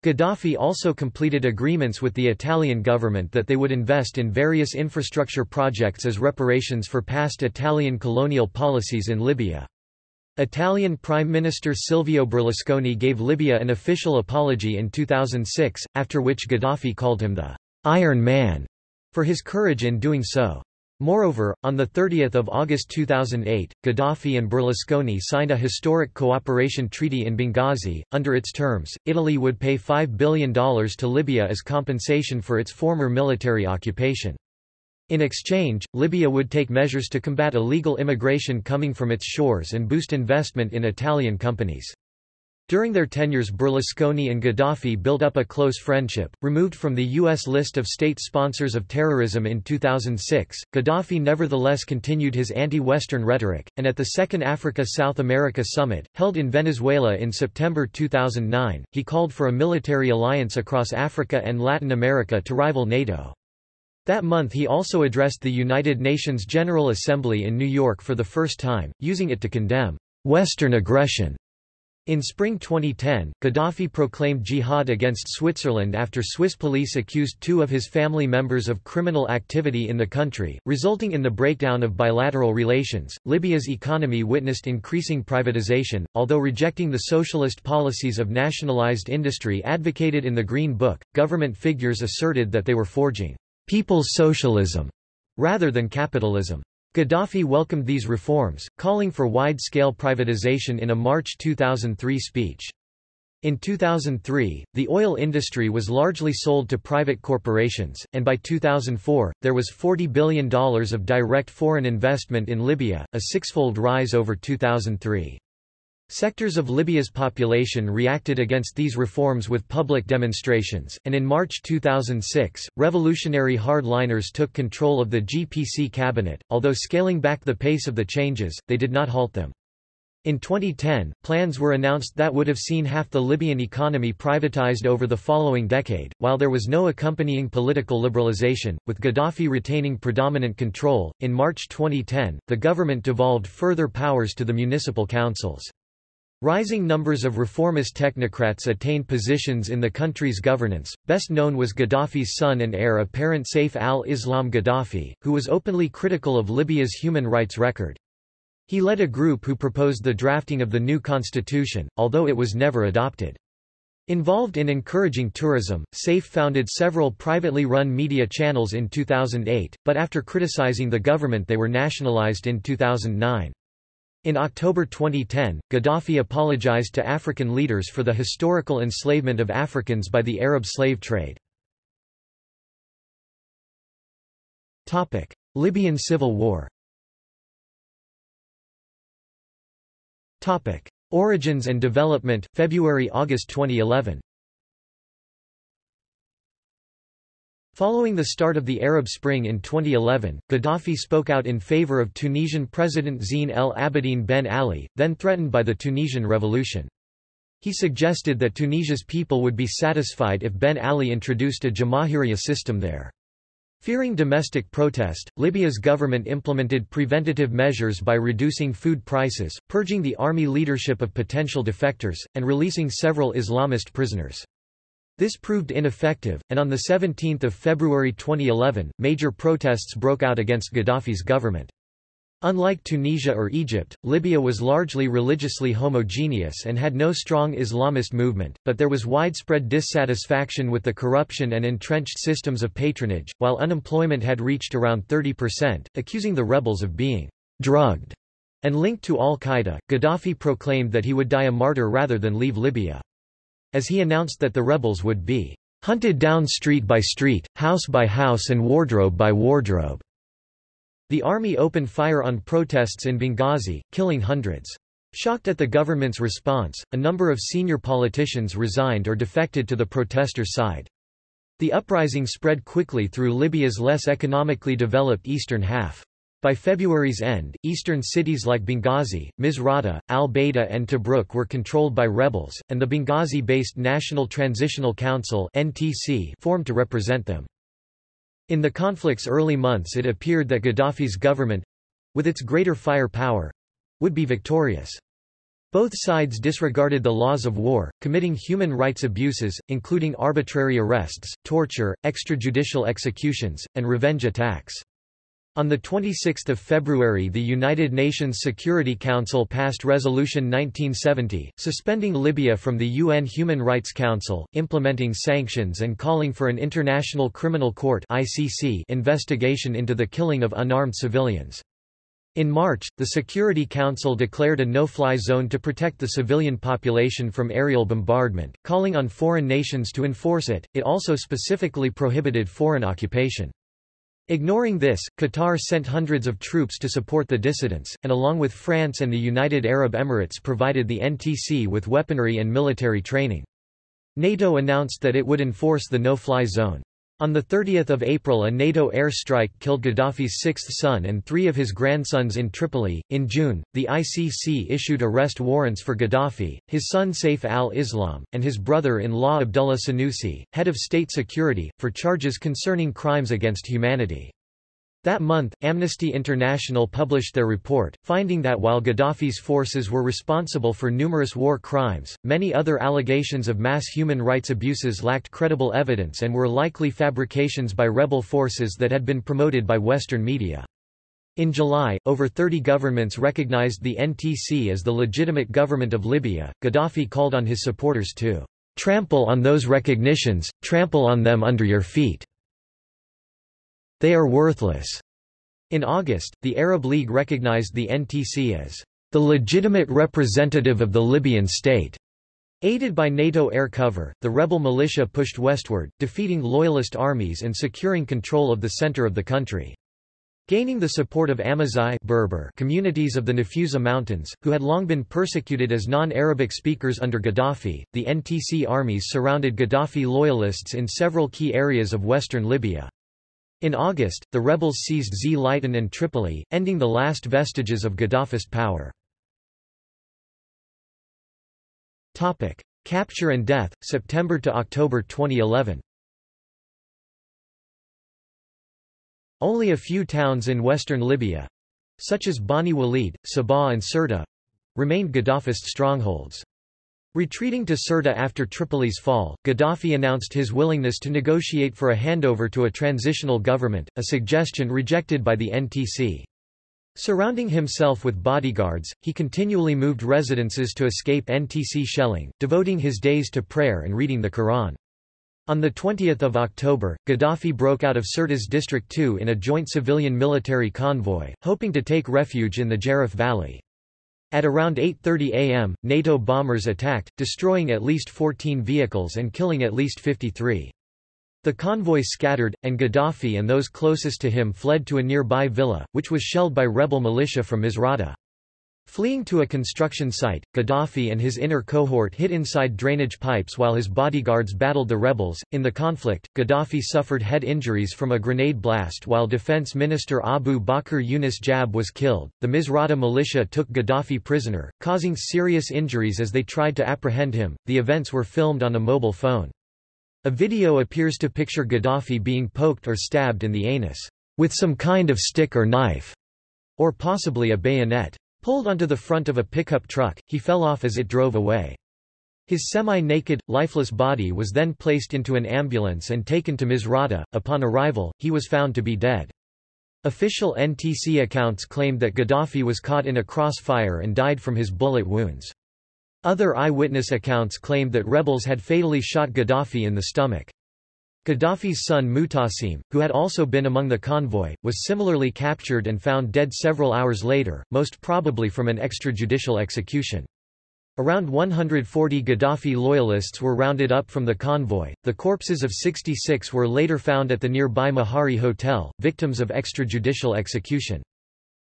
Gaddafi also completed agreements with the Italian government that they would invest in various infrastructure projects as reparations for past Italian colonial policies in Libya. Italian Prime Minister Silvio Berlusconi gave Libya an official apology in 2006, after which Gaddafi called him the Iron Man for his courage in doing so. Moreover, on 30 August 2008, Gaddafi and Berlusconi signed a historic cooperation treaty in Benghazi. Under its terms, Italy would pay $5 billion to Libya as compensation for its former military occupation. In exchange, Libya would take measures to combat illegal immigration coming from its shores and boost investment in Italian companies. During their tenures Berlusconi and Gaddafi built up a close friendship. Removed from the U.S. list of state sponsors of terrorism in 2006, Gaddafi nevertheless continued his anti-Western rhetoric, and at the Second Africa-South America Summit, held in Venezuela in September 2009, he called for a military alliance across Africa and Latin America to rival NATO. That month he also addressed the United Nations General Assembly in New York for the first time, using it to condemn Western aggression in spring 2010, Gaddafi proclaimed jihad against Switzerland after Swiss police accused two of his family members of criminal activity in the country, resulting in the breakdown of bilateral relations. Libya's economy witnessed increasing privatization, although rejecting the socialist policies of nationalized industry advocated in the Green Book. Government figures asserted that they were forging people's socialism rather than capitalism. Gaddafi welcomed these reforms, calling for wide-scale privatization in a March 2003 speech. In 2003, the oil industry was largely sold to private corporations, and by 2004, there was $40 billion of direct foreign investment in Libya, a sixfold rise over 2003. Sectors of Libya's population reacted against these reforms with public demonstrations, and in March 2006, revolutionary hardliners took control of the GPC cabinet. Although scaling back the pace of the changes, they did not halt them. In 2010, plans were announced that would have seen half the Libyan economy privatized over the following decade, while there was no accompanying political liberalization, with Gaddafi retaining predominant control. In March 2010, the government devolved further powers to the municipal councils. Rising numbers of reformist technocrats attained positions in the country's governance, best known was Gaddafi's son and heir apparent Saif al-Islam Gaddafi, who was openly critical of Libya's human rights record. He led a group who proposed the drafting of the new constitution, although it was never adopted. Involved in encouraging tourism, Saif founded several privately run media channels in 2008, but after criticizing the government they were nationalized in 2009. In October 2010, Gaddafi apologized to African leaders for the historical enslavement of Africans by the Arab slave trade. Topic: Libyan civil war Topic: Origins and development, February–August 2011 Following the start of the Arab Spring in 2011, Gaddafi spoke out in favor of Tunisian President Zine El Abidine Ben Ali, then threatened by the Tunisian Revolution. He suggested that Tunisia's people would be satisfied if Ben Ali introduced a Jamahiriya system there. Fearing domestic protest, Libya's government implemented preventative measures by reducing food prices, purging the army leadership of potential defectors, and releasing several Islamist prisoners. This proved ineffective, and on 17 February 2011, major protests broke out against Gaddafi's government. Unlike Tunisia or Egypt, Libya was largely religiously homogeneous and had no strong Islamist movement, but there was widespread dissatisfaction with the corruption and entrenched systems of patronage, while unemployment had reached around 30%, accusing the rebels of being drugged and linked to al-Qaeda. Gaddafi proclaimed that he would die a martyr rather than leave Libya as he announced that the rebels would be hunted down street by street, house by house and wardrobe by wardrobe. The army opened fire on protests in Benghazi, killing hundreds. Shocked at the government's response, a number of senior politicians resigned or defected to the protesters' side. The uprising spread quickly through Libya's less economically developed eastern half. By February's end, eastern cities like Benghazi, Misrata, al-Bayda and Tobruk were controlled by rebels, and the Benghazi-based National Transitional Council (NTC) formed to represent them. In the conflict's early months it appeared that Gaddafi's government—with its greater firepower—would be victorious. Both sides disregarded the laws of war, committing human rights abuses, including arbitrary arrests, torture, extrajudicial executions, and revenge attacks. On 26 February the United Nations Security Council passed Resolution 1970, suspending Libya from the UN Human Rights Council, implementing sanctions and calling for an International Criminal Court investigation into the killing of unarmed civilians. In March, the Security Council declared a no-fly zone to protect the civilian population from aerial bombardment, calling on foreign nations to enforce it. It also specifically prohibited foreign occupation. Ignoring this, Qatar sent hundreds of troops to support the dissidents, and along with France and the United Arab Emirates provided the NTC with weaponry and military training. NATO announced that it would enforce the no-fly zone. On 30 April a NATO airstrike killed Gaddafi's sixth son and three of his grandsons in Tripoli. In June, the ICC issued arrest warrants for Gaddafi, his son Saif al-Islam, and his brother-in-law Abdullah Senussi, head of state security, for charges concerning crimes against humanity. That month, Amnesty International published their report, finding that while Gaddafi's forces were responsible for numerous war crimes, many other allegations of mass human rights abuses lacked credible evidence and were likely fabrications by rebel forces that had been promoted by Western media. In July, over 30 governments recognized the NTC as the legitimate government of Libya. Gaddafi called on his supporters to trample on those recognitions, trample on them under your feet. They are worthless. In August, the Arab League recognized the NTC as the legitimate representative of the Libyan state. Aided by NATO air cover, the rebel militia pushed westward, defeating loyalist armies and securing control of the center of the country. Gaining the support of Amazigh Berber communities of the Nafusa Mountains, who had long been persecuted as non-Arabic speakers under Gaddafi, the NTC armies surrounded Gaddafi loyalists in several key areas of western Libya. In August, the rebels seized Z Zliten and Tripoli, ending the last vestiges of Gaddafist power. Topic: Capture and death, September to October 2011. Only a few towns in western Libya, such as Bani Walid, Sabha and Sirte, remained Gaddafist strongholds. Retreating to Sirte after Tripoli's fall, Gaddafi announced his willingness to negotiate for a handover to a transitional government, a suggestion rejected by the NTC. Surrounding himself with bodyguards, he continually moved residences to escape NTC shelling, devoting his days to prayer and reading the Quran. On 20 October, Gaddafi broke out of Sirte's District 2 in a joint civilian-military convoy, hoping to take refuge in the Jarref Valley. At around 8.30 am, NATO bombers attacked, destroying at least 14 vehicles and killing at least 53. The convoy scattered, and Gaddafi and those closest to him fled to a nearby villa, which was shelled by rebel militia from Misrata. Fleeing to a construction site, Gaddafi and his inner cohort hid inside drainage pipes while his bodyguards battled the rebels. In the conflict, Gaddafi suffered head injuries from a grenade blast while Defense Minister Abu Bakr Yunus Jabr was killed. The Misrata militia took Gaddafi prisoner, causing serious injuries as they tried to apprehend him. The events were filmed on a mobile phone. A video appears to picture Gaddafi being poked or stabbed in the anus with some kind of stick or knife, or possibly a bayonet. Pulled onto the front of a pickup truck, he fell off as it drove away. His semi-naked, lifeless body was then placed into an ambulance and taken to Misrata. Upon arrival, he was found to be dead. Official NTC accounts claimed that Gaddafi was caught in a crossfire and died from his bullet wounds. Other eyewitness accounts claimed that rebels had fatally shot Gaddafi in the stomach. Gaddafi's son Mutasim, who had also been among the convoy, was similarly captured and found dead several hours later, most probably from an extrajudicial execution. Around 140 Gaddafi loyalists were rounded up from the convoy. The corpses of 66 were later found at the nearby Mahari Hotel, victims of extrajudicial execution.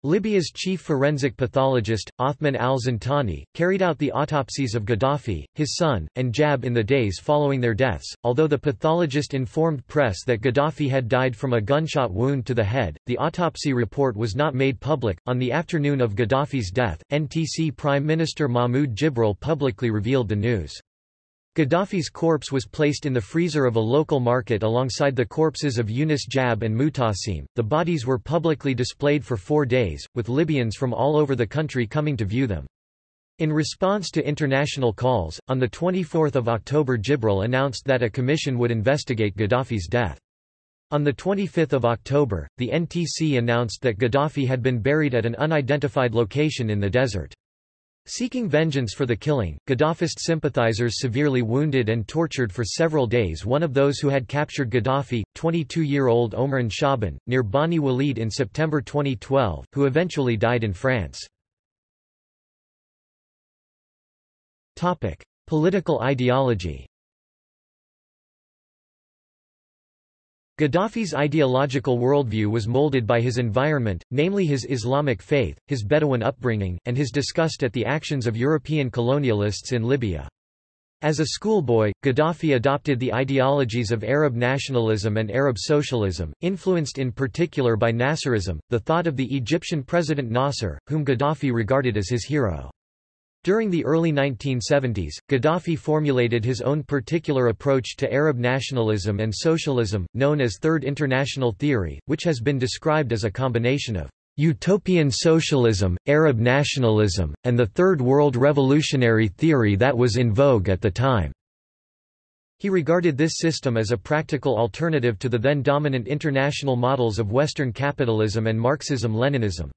Libya's chief forensic pathologist, Othman al-Zintani, carried out the autopsies of Gaddafi, his son, and Jabr in the days following their deaths. Although the pathologist informed press that Gaddafi had died from a gunshot wound to the head, the autopsy report was not made public. On the afternoon of Gaddafi's death, NTC Prime Minister Mahmoud Jibril publicly revealed the news. Gaddafi's corpse was placed in the freezer of a local market alongside the corpses of Yunus Jabr and Mutasim. The bodies were publicly displayed for four days, with Libyans from all over the country coming to view them. In response to international calls, on 24 October Jibril announced that a commission would investigate Gaddafi's death. On 25 October, the NTC announced that Gaddafi had been buried at an unidentified location in the desert. Seeking vengeance for the killing, Gaddafist sympathizers severely wounded and tortured for several days one of those who had captured Gaddafi, 22-year-old Omran Shaban, near Bani Walid in September 2012, who eventually died in France. Political ideology. Gaddafi's ideological worldview was molded by his environment, namely his Islamic faith, his Bedouin upbringing, and his disgust at the actions of European colonialists in Libya. As a schoolboy, Gaddafi adopted the ideologies of Arab nationalism and Arab socialism, influenced in particular by Nasserism, the thought of the Egyptian president Nasser, whom Gaddafi regarded as his hero. During the early 1970s, Gaddafi formulated his own particular approach to Arab nationalism and socialism, known as Third International Theory, which has been described as a combination of utopian socialism, Arab nationalism, and the Third World Revolutionary theory that was in vogue at the time. He regarded this system as a practical alternative to the then dominant international models of Western capitalism and Marxism-Leninism.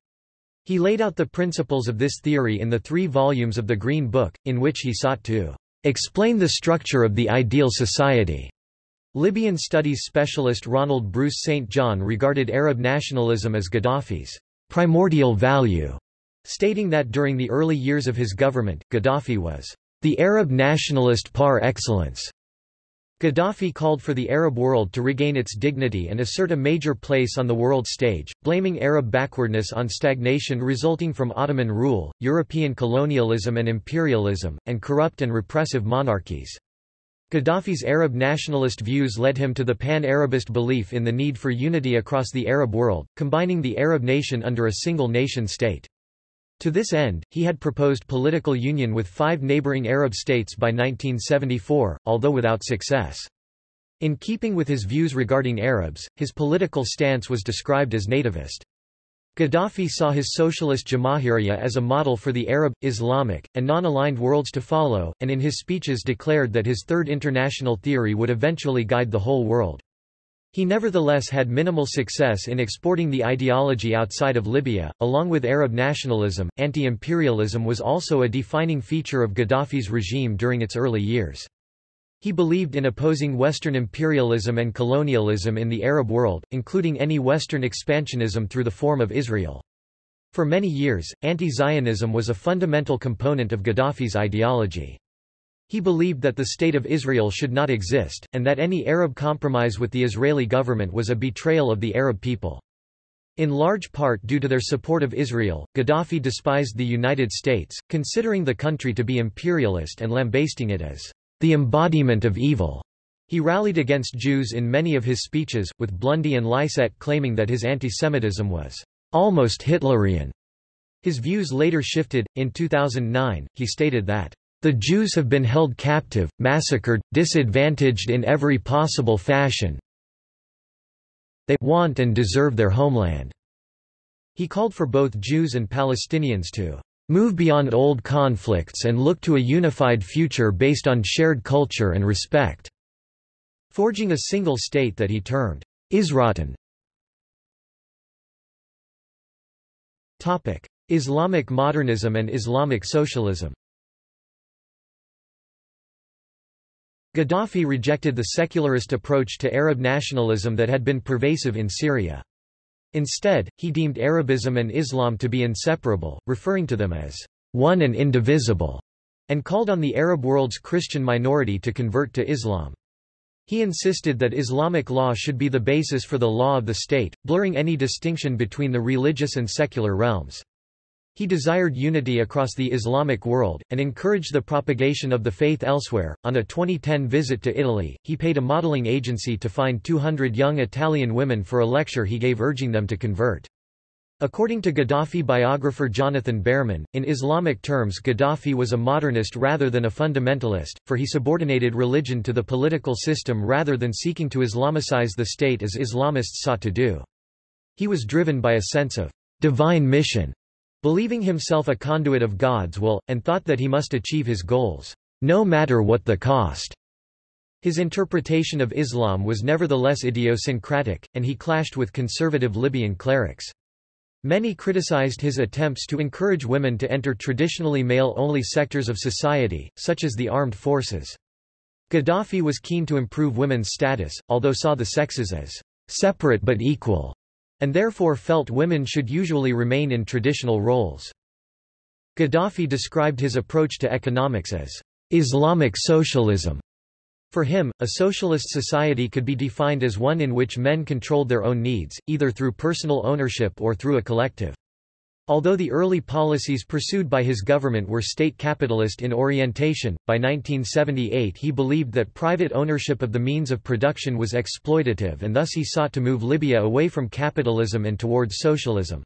He laid out the principles of this theory in the three volumes of the Green Book, in which he sought to explain the structure of the ideal society. Libyan studies specialist Ronald Bruce St. John regarded Arab nationalism as Gaddafi's primordial value, stating that during the early years of his government, Gaddafi was the Arab nationalist par excellence. Gaddafi called for the Arab world to regain its dignity and assert a major place on the world stage, blaming Arab backwardness on stagnation resulting from Ottoman rule, European colonialism and imperialism, and corrupt and repressive monarchies. Gaddafi's Arab nationalist views led him to the pan-Arabist belief in the need for unity across the Arab world, combining the Arab nation under a single nation-state. To this end, he had proposed political union with five neighboring Arab states by 1974, although without success. In keeping with his views regarding Arabs, his political stance was described as nativist. Gaddafi saw his socialist Jamahiriya as a model for the Arab, Islamic, and non-aligned worlds to follow, and in his speeches declared that his Third International Theory would eventually guide the whole world. He nevertheless had minimal success in exporting the ideology outside of Libya. Along with Arab nationalism, anti imperialism was also a defining feature of Gaddafi's regime during its early years. He believed in opposing Western imperialism and colonialism in the Arab world, including any Western expansionism through the form of Israel. For many years, anti-Zionism was a fundamental component of Gaddafi's ideology. He believed that the State of Israel should not exist, and that any Arab compromise with the Israeli government was a betrayal of the Arab people. In large part due to their support of Israel, Gaddafi despised the United States, considering the country to be imperialist and lambasting it as the embodiment of evil. He rallied against Jews in many of his speeches, with Blundy and Lycett claiming that his antisemitism was almost Hitlerian. His views later shifted. In 2009, he stated that the Jews have been held captive, massacred, disadvantaged in every possible fashion. They want and deserve their homeland. He called for both Jews and Palestinians to move beyond old conflicts and look to a unified future based on shared culture and respect, forging a single state that he termed Isratin. Islamic modernism and Islamic socialism Gaddafi rejected the secularist approach to Arab nationalism that had been pervasive in Syria. Instead, he deemed Arabism and Islam to be inseparable, referring to them as one and indivisible, and called on the Arab world's Christian minority to convert to Islam. He insisted that Islamic law should be the basis for the law of the state, blurring any distinction between the religious and secular realms. He desired unity across the Islamic world, and encouraged the propagation of the faith elsewhere. On a 2010 visit to Italy, he paid a modeling agency to find 200 young Italian women for a lecture he gave urging them to convert. According to Gaddafi biographer Jonathan Bearman, in Islamic terms Gaddafi was a modernist rather than a fundamentalist, for he subordinated religion to the political system rather than seeking to Islamicize the state as Islamists sought to do. He was driven by a sense of divine mission believing himself a conduit of God's will, and thought that he must achieve his goals, no matter what the cost. His interpretation of Islam was nevertheless idiosyncratic, and he clashed with conservative Libyan clerics. Many criticized his attempts to encourage women to enter traditionally male-only sectors of society, such as the armed forces. Gaddafi was keen to improve women's status, although saw the sexes as separate but equal, and therefore felt women should usually remain in traditional roles. Gaddafi described his approach to economics as Islamic socialism, for him, a socialist society could be defined as one in which men controlled their own needs, either through personal ownership or through a collective. Although the early policies pursued by his government were state capitalist in orientation, by 1978 he believed that private ownership of the means of production was exploitative and thus he sought to move Libya away from capitalism and towards socialism.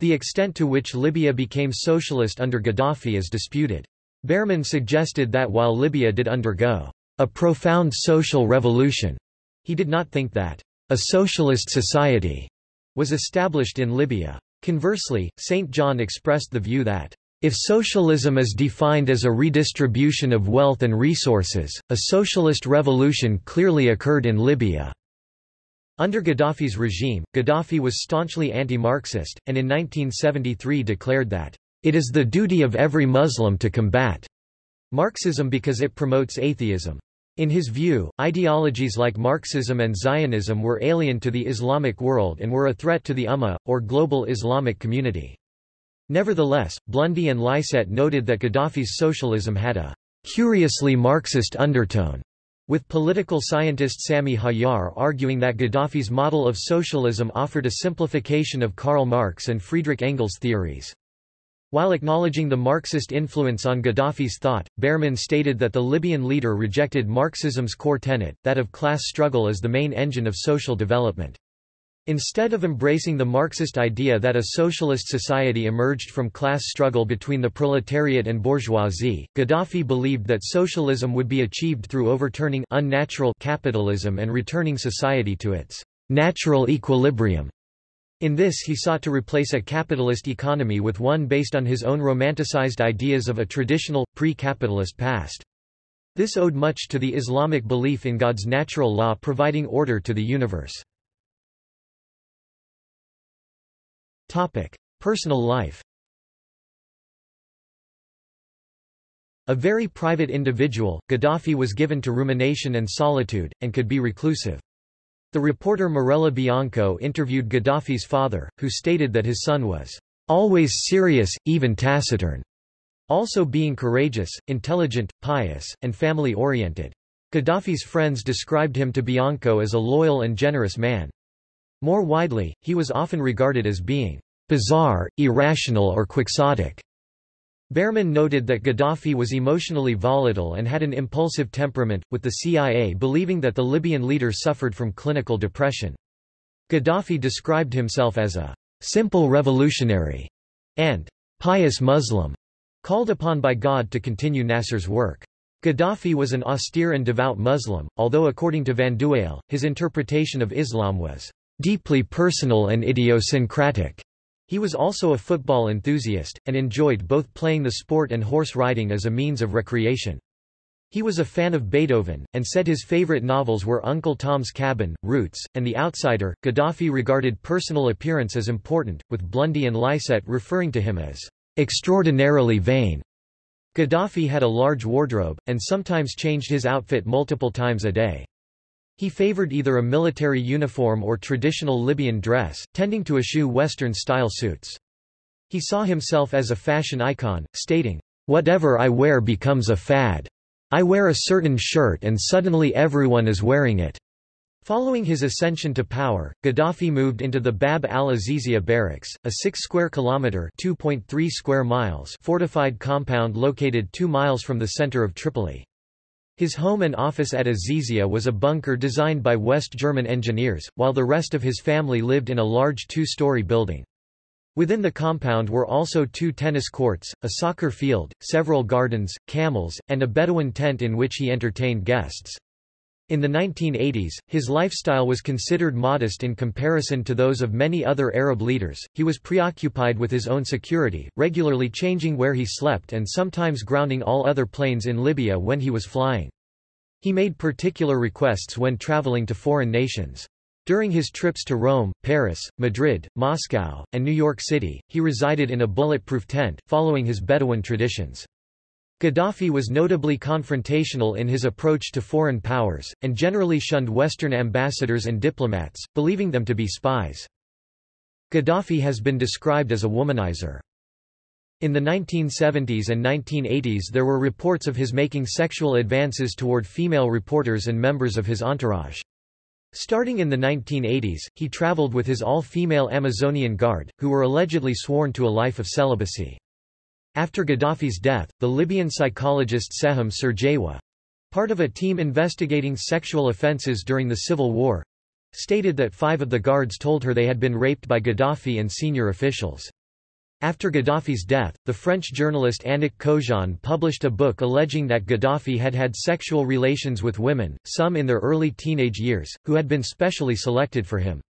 The extent to which Libya became socialist under Gaddafi is disputed. Bearman suggested that while Libya did undergo a profound social revolution. He did not think that a socialist society was established in Libya. Conversely, St. John expressed the view that if socialism is defined as a redistribution of wealth and resources, a socialist revolution clearly occurred in Libya. Under Gaddafi's regime, Gaddafi was staunchly anti-Marxist, and in 1973 declared that, "...it is the duty of every Muslim to combat Marxism because it promotes atheism. In his view, ideologies like Marxism and Zionism were alien to the Islamic world and were a threat to the Ummah, or global Islamic community. Nevertheless, Blundy and Lycett noted that Gaddafi's socialism had a curiously Marxist undertone, with political scientist Sami Hajjar arguing that Gaddafi's model of socialism offered a simplification of Karl Marx and Friedrich Engels' theories. While acknowledging the Marxist influence on Gaddafi's thought, Bearman stated that the Libyan leader rejected Marxism's core tenet, that of class struggle as the main engine of social development. Instead of embracing the Marxist idea that a socialist society emerged from class struggle between the proletariat and bourgeoisie, Gaddafi believed that socialism would be achieved through overturning unnatural capitalism and returning society to its natural equilibrium. In this he sought to replace a capitalist economy with one based on his own romanticized ideas of a traditional, pre-capitalist past. This owed much to the Islamic belief in God's natural law providing order to the universe. Personal life A very private individual, Gaddafi was given to rumination and solitude, and could be reclusive. The reporter Mirella Bianco interviewed Gaddafi's father, who stated that his son was always serious, even taciturn, also being courageous, intelligent, pious, and family-oriented. Gaddafi's friends described him to Bianco as a loyal and generous man. More widely, he was often regarded as being bizarre, irrational or quixotic. Bearman noted that Gaddafi was emotionally volatile and had an impulsive temperament, with the CIA believing that the Libyan leader suffered from clinical depression. Gaddafi described himself as a simple revolutionary and pious Muslim, called upon by God to continue Nasser's work. Gaddafi was an austere and devout Muslim, although according to Van Vandewalle, his interpretation of Islam was deeply personal and idiosyncratic. He was also a football enthusiast, and enjoyed both playing the sport and horse riding as a means of recreation. He was a fan of Beethoven, and said his favorite novels were Uncle Tom's Cabin, Roots, and The Outsider. Gaddafi regarded personal appearance as important, with Blundy and Lycett referring to him as extraordinarily vain. Gaddafi had a large wardrobe, and sometimes changed his outfit multiple times a day. He favored either a military uniform or traditional Libyan dress, tending to eschew Western-style suits. He saw himself as a fashion icon, stating, Whatever I wear becomes a fad. I wear a certain shirt and suddenly everyone is wearing it. Following his ascension to power, Gaddafi moved into the Bab al-Azizia barracks, a 6-square-kilometre (2.3 square miles) fortified compound located 2 miles from the center of Tripoli. His home and office at Azizia was a bunker designed by West German engineers, while the rest of his family lived in a large two-story building. Within the compound were also two tennis courts, a soccer field, several gardens, camels, and a Bedouin tent in which he entertained guests. In the 1980s, his lifestyle was considered modest in comparison to those of many other Arab leaders. He was preoccupied with his own security, regularly changing where he slept and sometimes grounding all other planes in Libya when he was flying. He made particular requests when traveling to foreign nations. During his trips to Rome, Paris, Madrid, Moscow, and New York City, he resided in a bulletproof tent, following his Bedouin traditions. Gaddafi was notably confrontational in his approach to foreign powers, and generally shunned Western ambassadors and diplomats, believing them to be spies. Gaddafi has been described as a womanizer. In the 1970s and 1980s there were reports of his making sexual advances toward female reporters and members of his entourage. Starting in the 1980s, he traveled with his all-female Amazonian Guard, who were allegedly sworn to a life of celibacy. After Gaddafi's death, the Libyan psychologist Seham Sergewa, part of a team investigating sexual offences during the civil war, stated that five of the guards told her they had been raped by Gaddafi and senior officials. After Gaddafi's death, the French journalist Annick Cojean published a book alleging that Gaddafi had had sexual relations with women, some in their early teenage years, who had been specially selected for him.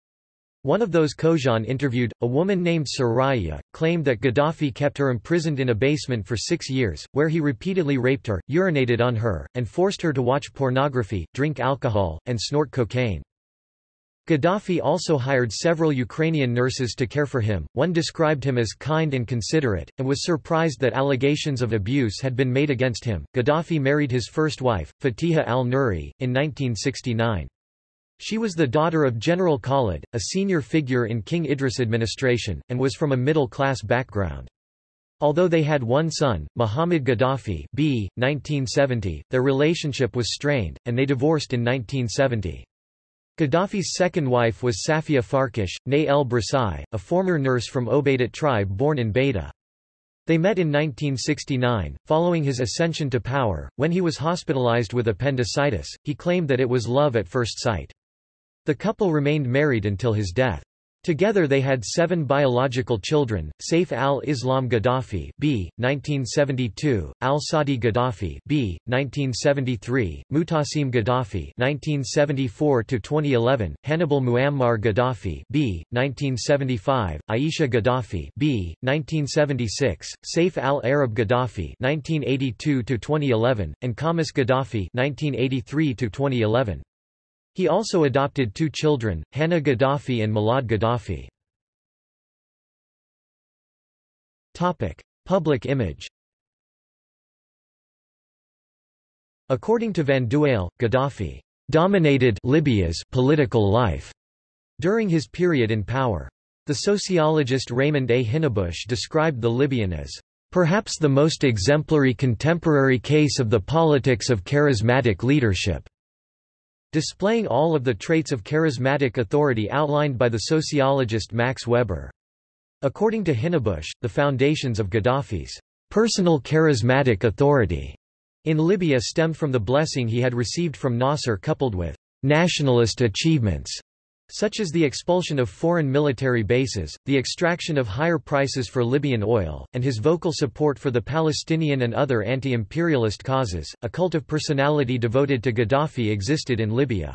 One of those Cojean interviewed, a woman named Soraya, claimed that Gaddafi kept her imprisoned in a basement for six years, where he repeatedly raped her, urinated on her, and forced her to watch pornography, drink alcohol, and snort cocaine. Gaddafi also hired several Ukrainian nurses to care for him, one described him as kind and considerate, and was surprised that allegations of abuse had been made against him. Gaddafi married his first wife, Fatiha al-Nuri, in 1969. She was the daughter of General Khalid, a senior figure in King Idris administration, and was from a middle-class background. Although they had one son, Muhammad Gaddafi b. 1970, their relationship was strained, and they divorced in 1970. Gaddafi's second wife was Safia Farkash, née El Brasai, a former nurse from Obaidat tribe born in Bayda. They met in 1969, following his ascension to power. When he was hospitalized with appendicitis, he claimed that it was love at first sight. The couple remained married until his death. Together they had seven biological children, Saif al-Islam Gaddafi b. 1972, al-Sadi Gaddafi b. 1973, Mutasim Gaddafi 1974-2011, Hannibal Muammar Gaddafi b. 1975, Aisha Gaddafi b. 1976, Saif al-Arab Gaddafi 1982-2011, and Khamis Gaddafi 1983-2011. He also adopted two children, Hannah Gaddafi and Milad Gaddafi. Public image According to Van Vandewalle, Gaddafi dominated Libya's political life during his period in power. The sociologist Raymond A. Hinnebusch described the Libyan as perhaps the most exemplary contemporary case of the politics of charismatic leadership displaying all of the traits of charismatic authority outlined by the sociologist Max Weber. According to Hinnebusch, the foundations of Gaddafi's personal charismatic authority in Libya stemmed from the blessing he had received from Nasser coupled with nationalist achievements such as the expulsion of foreign military bases, the extraction of higher prices for Libyan oil, and his vocal support for the Palestinian and other anti-imperialist causes. A cult of personality devoted to Gaddafi existed in Libya.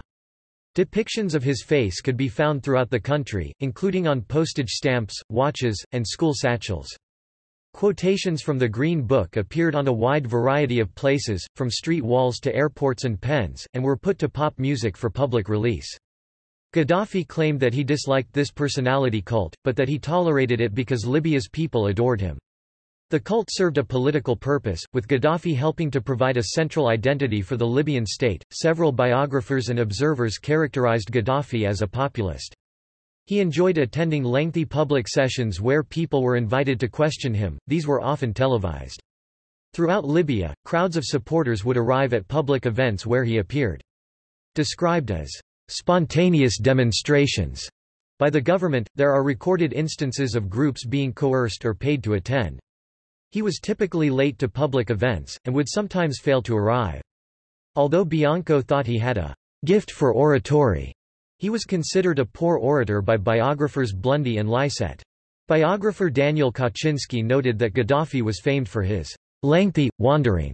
Depictions of his face could be found throughout the country, including on postage stamps, watches, and school satchels. Quotations from the Green Book appeared on a wide variety of places, from street walls to airports and pens, and were put to pop music for public release. Gaddafi claimed that he disliked this personality cult, but that he tolerated it because Libya's people adored him. The cult served a political purpose, with Gaddafi helping to provide a central identity for the Libyan state. Several biographers and observers characterized Gaddafi as a populist. He enjoyed attending lengthy public sessions where people were invited to question him, these were often televised. Throughout Libya, crowds of supporters would arrive at public events where he appeared. Described as spontaneous demonstrations by the government, there are recorded instances of groups being coerced or paid to attend. He was typically late to public events, and would sometimes fail to arrive. Although Bianco thought he had a gift for oratory, he was considered a poor orator by biographers Blundy and Lycett. Biographer Daniel Kawczynski noted that Gaddafi was famed for his lengthy, wandering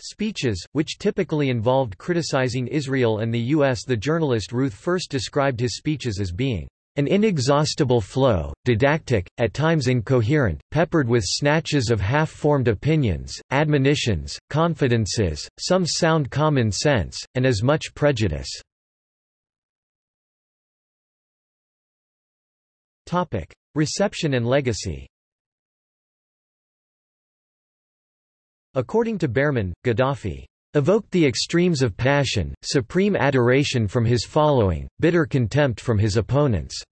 Speeches, which typically involved criticizing Israel and the U.S. The journalist Ruth First described his speeches as being an inexhaustible flow, didactic, at times incoherent, peppered with snatches of half-formed opinions, admonitions, confidences, some sound common sense, and as much prejudice. Reception and legacy According to Bearman, Gaddafi evoked the extremes of passion, supreme adoration from his following, bitter contempt from his opponents."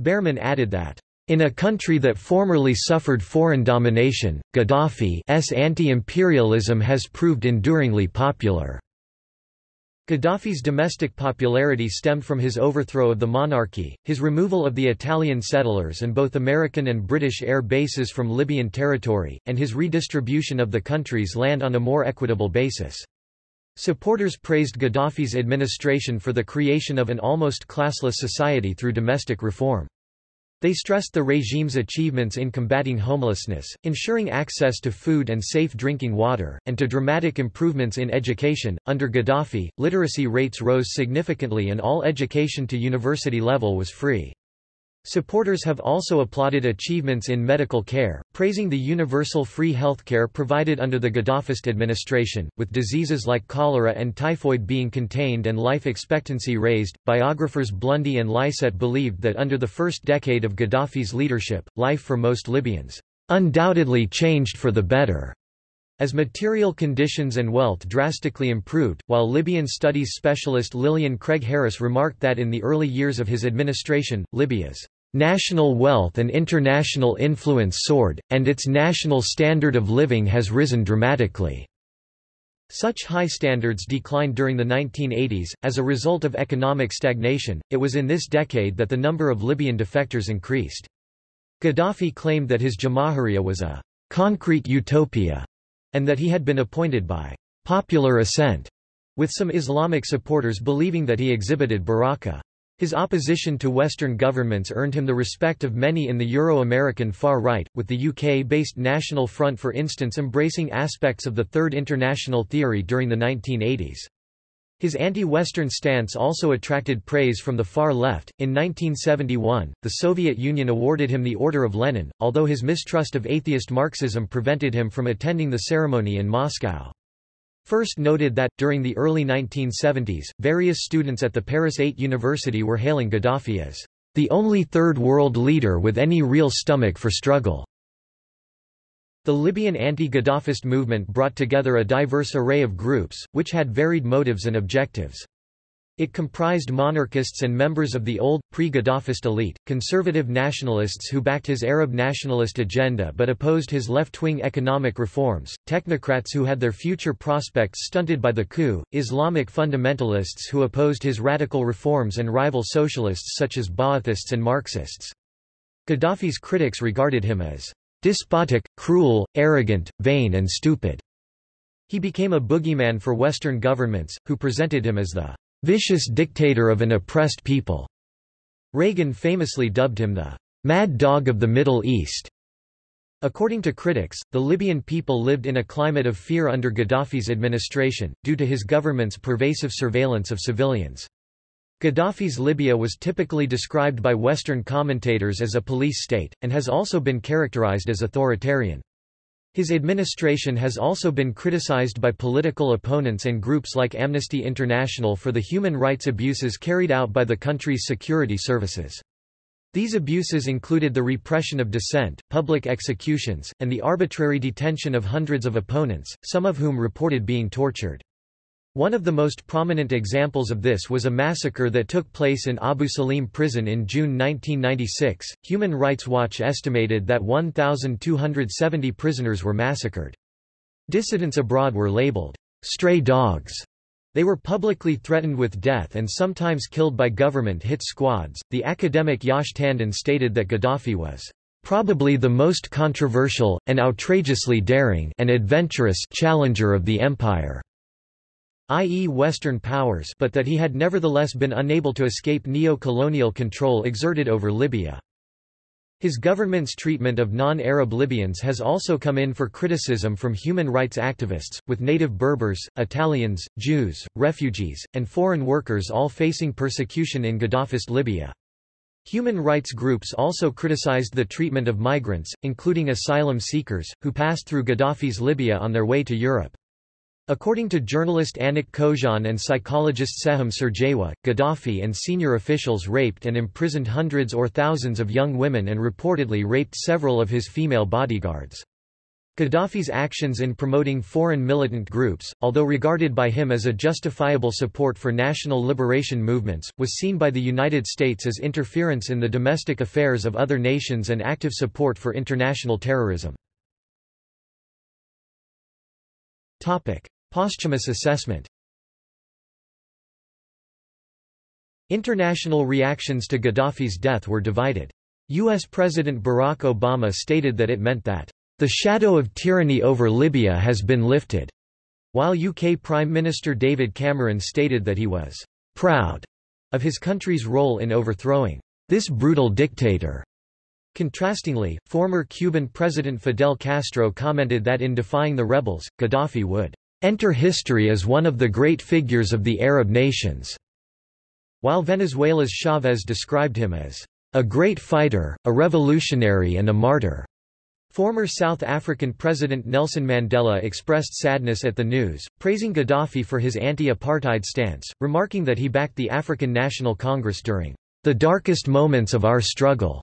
Bearman added that, "...in a country that formerly suffered foreign domination, Gaddafi's anti-imperialism has proved enduringly popular." Gaddafi's domestic popularity stemmed from his overthrow of the monarchy, his removal of the Italian settlers and both American and British air bases from Libyan territory, and his redistribution of the country's land on a more equitable basis. Supporters praised Gaddafi's administration for the creation of an almost classless society through domestic reform. They stressed the regime's achievements in combating homelessness, ensuring access to food and safe drinking water, and to dramatic improvements in education. Under Gaddafi, literacy rates rose significantly and all education to university level was free. Supporters have also applauded achievements in medical care, praising the universal free healthcare provided under the Gaddafist administration, with diseases like cholera and typhoid being contained and life expectancy raised. Biographers Blundy and Lycett believed that under the first decade of Gaddafi's leadership, life for most Libyans undoubtedly changed for the better. As material conditions and wealth drastically improved, while Libyan studies specialist Lillian Craig Harris remarked that in the early years of his administration, Libya's National wealth and international influence soared, and its national standard of living has risen dramatically. Such high standards declined during the 1980s, as a result of economic stagnation. It was in this decade that the number of Libyan defectors increased. Gaddafi claimed that his Jamahiriya was a concrete utopia, and that he had been appointed by popular assent, with some Islamic supporters believing that he exhibited baraka. His opposition to Western governments earned him the respect of many in the Euro-American far right, with the UK-based National Front for instance embracing aspects of the Third International theory during the 1980s. His anti-Western stance also attracted praise from the far left. In 1971, the Soviet Union awarded him the Order of Lenin, although his mistrust of atheist Marxism prevented him from attending the ceremony in Moscow. First noted that, during the early 1970s, various students at the Paris 8 University were hailing Gaddafi as the only third world leader with any real stomach for struggle. The Libyan anti-Gaddafist movement brought together a diverse array of groups, which had varied motives and objectives. It comprised monarchists and members of the old, pre-Gaddafist elite, conservative nationalists who backed his Arab nationalist agenda but opposed his left-wing economic reforms, technocrats who had their future prospects stunted by the coup, Islamic fundamentalists who opposed his radical reforms and rival socialists such as Ba'athists and Marxists. Gaddafi's critics regarded him as despotic, cruel, arrogant, vain and stupid. He became a boogeyman for Western governments, who presented him as the vicious dictator of an oppressed people. Reagan famously dubbed him the mad dog of the Middle East. According to critics, the Libyan people lived in a climate of fear under Gaddafi's administration, due to his government's pervasive surveillance of civilians. Gaddafi's Libya was typically described by Western commentators as a police state, and has also been characterized as authoritarian. His administration has also been criticized by political opponents and groups like Amnesty International for the human rights abuses carried out by the country's security services. These abuses included the repression of dissent, public executions, and the arbitrary detention of hundreds of opponents, some of whom reported being tortured. One of the most prominent examples of this was a massacre that took place in Abu Salim prison in June 1996. Human Rights Watch estimated that 1,270 prisoners were massacred. Dissidents abroad were labeled stray dogs. They were publicly threatened with death and sometimes killed by government hit squads. The academic Yash Tandon stated that Gaddafi was probably the most controversial, and outrageously daring and adventurous challenger of the empire i.e. Western powers but that he had nevertheless been unable to escape neo-colonial control exerted over Libya. His government's treatment of non-Arab Libyans has also come in for criticism from human rights activists, with native Berbers, Italians, Jews, refugees, and foreign workers all facing persecution in Gaddafist Libya. Human rights groups also criticized the treatment of migrants, including asylum seekers, who passed through Gaddafi's Libya on their way to Europe. According to journalist Annick Cojean and psychologist Seham Sergewa, Gaddafi and senior officials raped and imprisoned hundreds or thousands of young women and reportedly raped several of his female bodyguards. Gaddafi's actions in promoting foreign militant groups, although regarded by him as a justifiable support for national liberation movements, was seen by the United States as interference in the domestic affairs of other nations and active support for international terrorism. Posthumous assessment International reactions to Gaddafi's death were divided. U.S. President Barack Obama stated that it meant that, "...the shadow of tyranny over Libya has been lifted," while UK Prime Minister David Cameron stated that he was "...proud," of his country's role in overthrowing this brutal dictator. Contrastingly, former Cuban President Fidel Castro commented that in defying the rebels, Gaddafi would enter history as one of the great figures of the Arab nations, while Venezuela's Chavez described him as a great fighter, a revolutionary and a martyr. Former South African President Nelson Mandela expressed sadness at the news, praising Gaddafi for his anti-apartheid stance, remarking that he backed the African National Congress during the darkest moments of our struggle.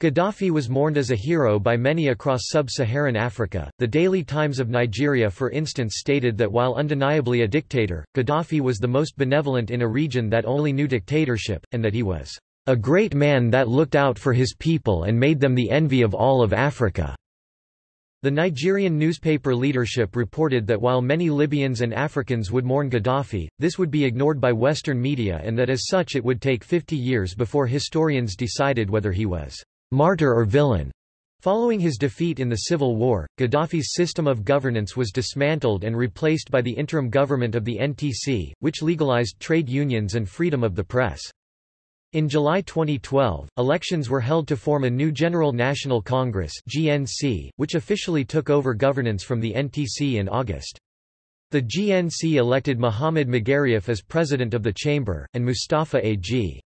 Gaddafi was mourned as a hero by many across sub-Saharan Africa. The Daily Times of Nigeria for instance stated that while undeniably a dictator, Gaddafi was the most benevolent in a region that only knew dictatorship, and that he was a great man that looked out for his people and made them the envy of all of Africa. The Nigerian newspaper leadership reported that while many Libyans and Africans would mourn Gaddafi, this would be ignored by Western media and that as such it would take 50 years before historians decided whether he was martyr or villain. Following his defeat in the civil war, Gaddafi's system of governance was dismantled and replaced by the interim government of the NTC, which legalized trade unions and freedom of the press. In July 2012, elections were held to form a new General National Congress GNC, which officially took over governance from the NTC in August. The GNC elected Mohamed Magariaf as president of the chamber, and Mustafa A.G.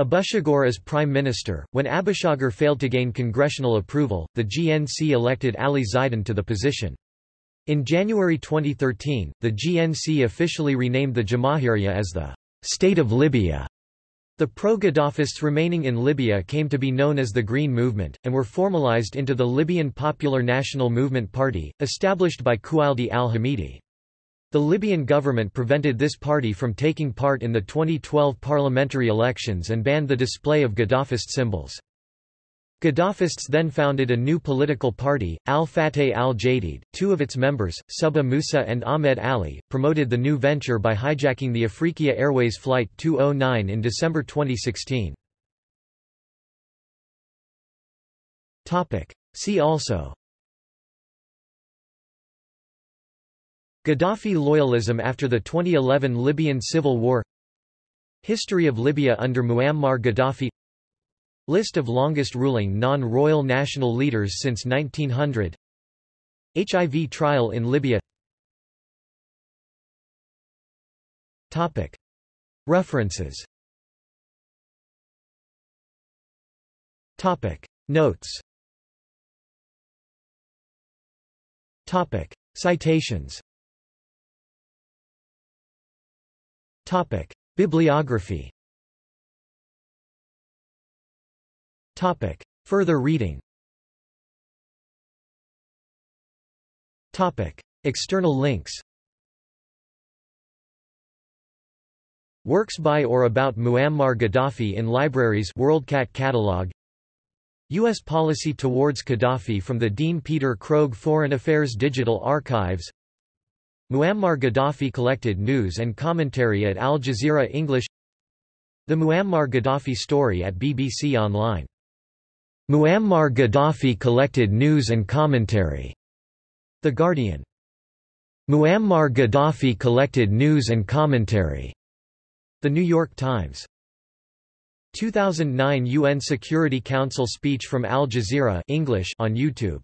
Abushagur as prime minister. When Abushagur failed to gain congressional approval, the GNC elected Ali Zaidan to the position. In January 2013, the GNC officially renamed the Jamahiriya as the State of Libya. The pro-Gaddafists remaining in Libya came to be known as the Green Movement, and were formalized into the Libyan Popular National Movement Party, established by Koualdi al-Hamidi. The Libyan government prevented this party from taking part in the 2012 parliamentary elections and banned the display of Gaddafist symbols. Gaddafists then founded a new political party, Al-Fateh al-Jadid. Two of its members, Subha Musa and Ahmed Ali, promoted the new venture by hijacking the Afriqiya Airways Flight 209 in December 2016. See also Gaddafi loyalism after the 2011 Libyan civil war. History of Libya under Muammar Gaddafi. List of longest ruling non-royal national leaders since 1900 HIV trial in Libya. Topic. References. Topic. Notes. Topic. Citations Topic. Bibliography Topic. Further reading Topic. External links Works by or about Muammar Gaddafi in libraries WorldCat catalog U.S. policy towards Gaddafi from the Dean Peter Krogh Foreign Affairs Digital Archives Muammar Gaddafi collected news and commentary at Al Jazeera English The Muammar Gaddafi story at BBC Online. Muammar Gaddafi collected news and commentary. The Guardian. Muammar Gaddafi collected news and commentary. The New York Times. 2009 UN Security Council speech from Al Jazeera English on YouTube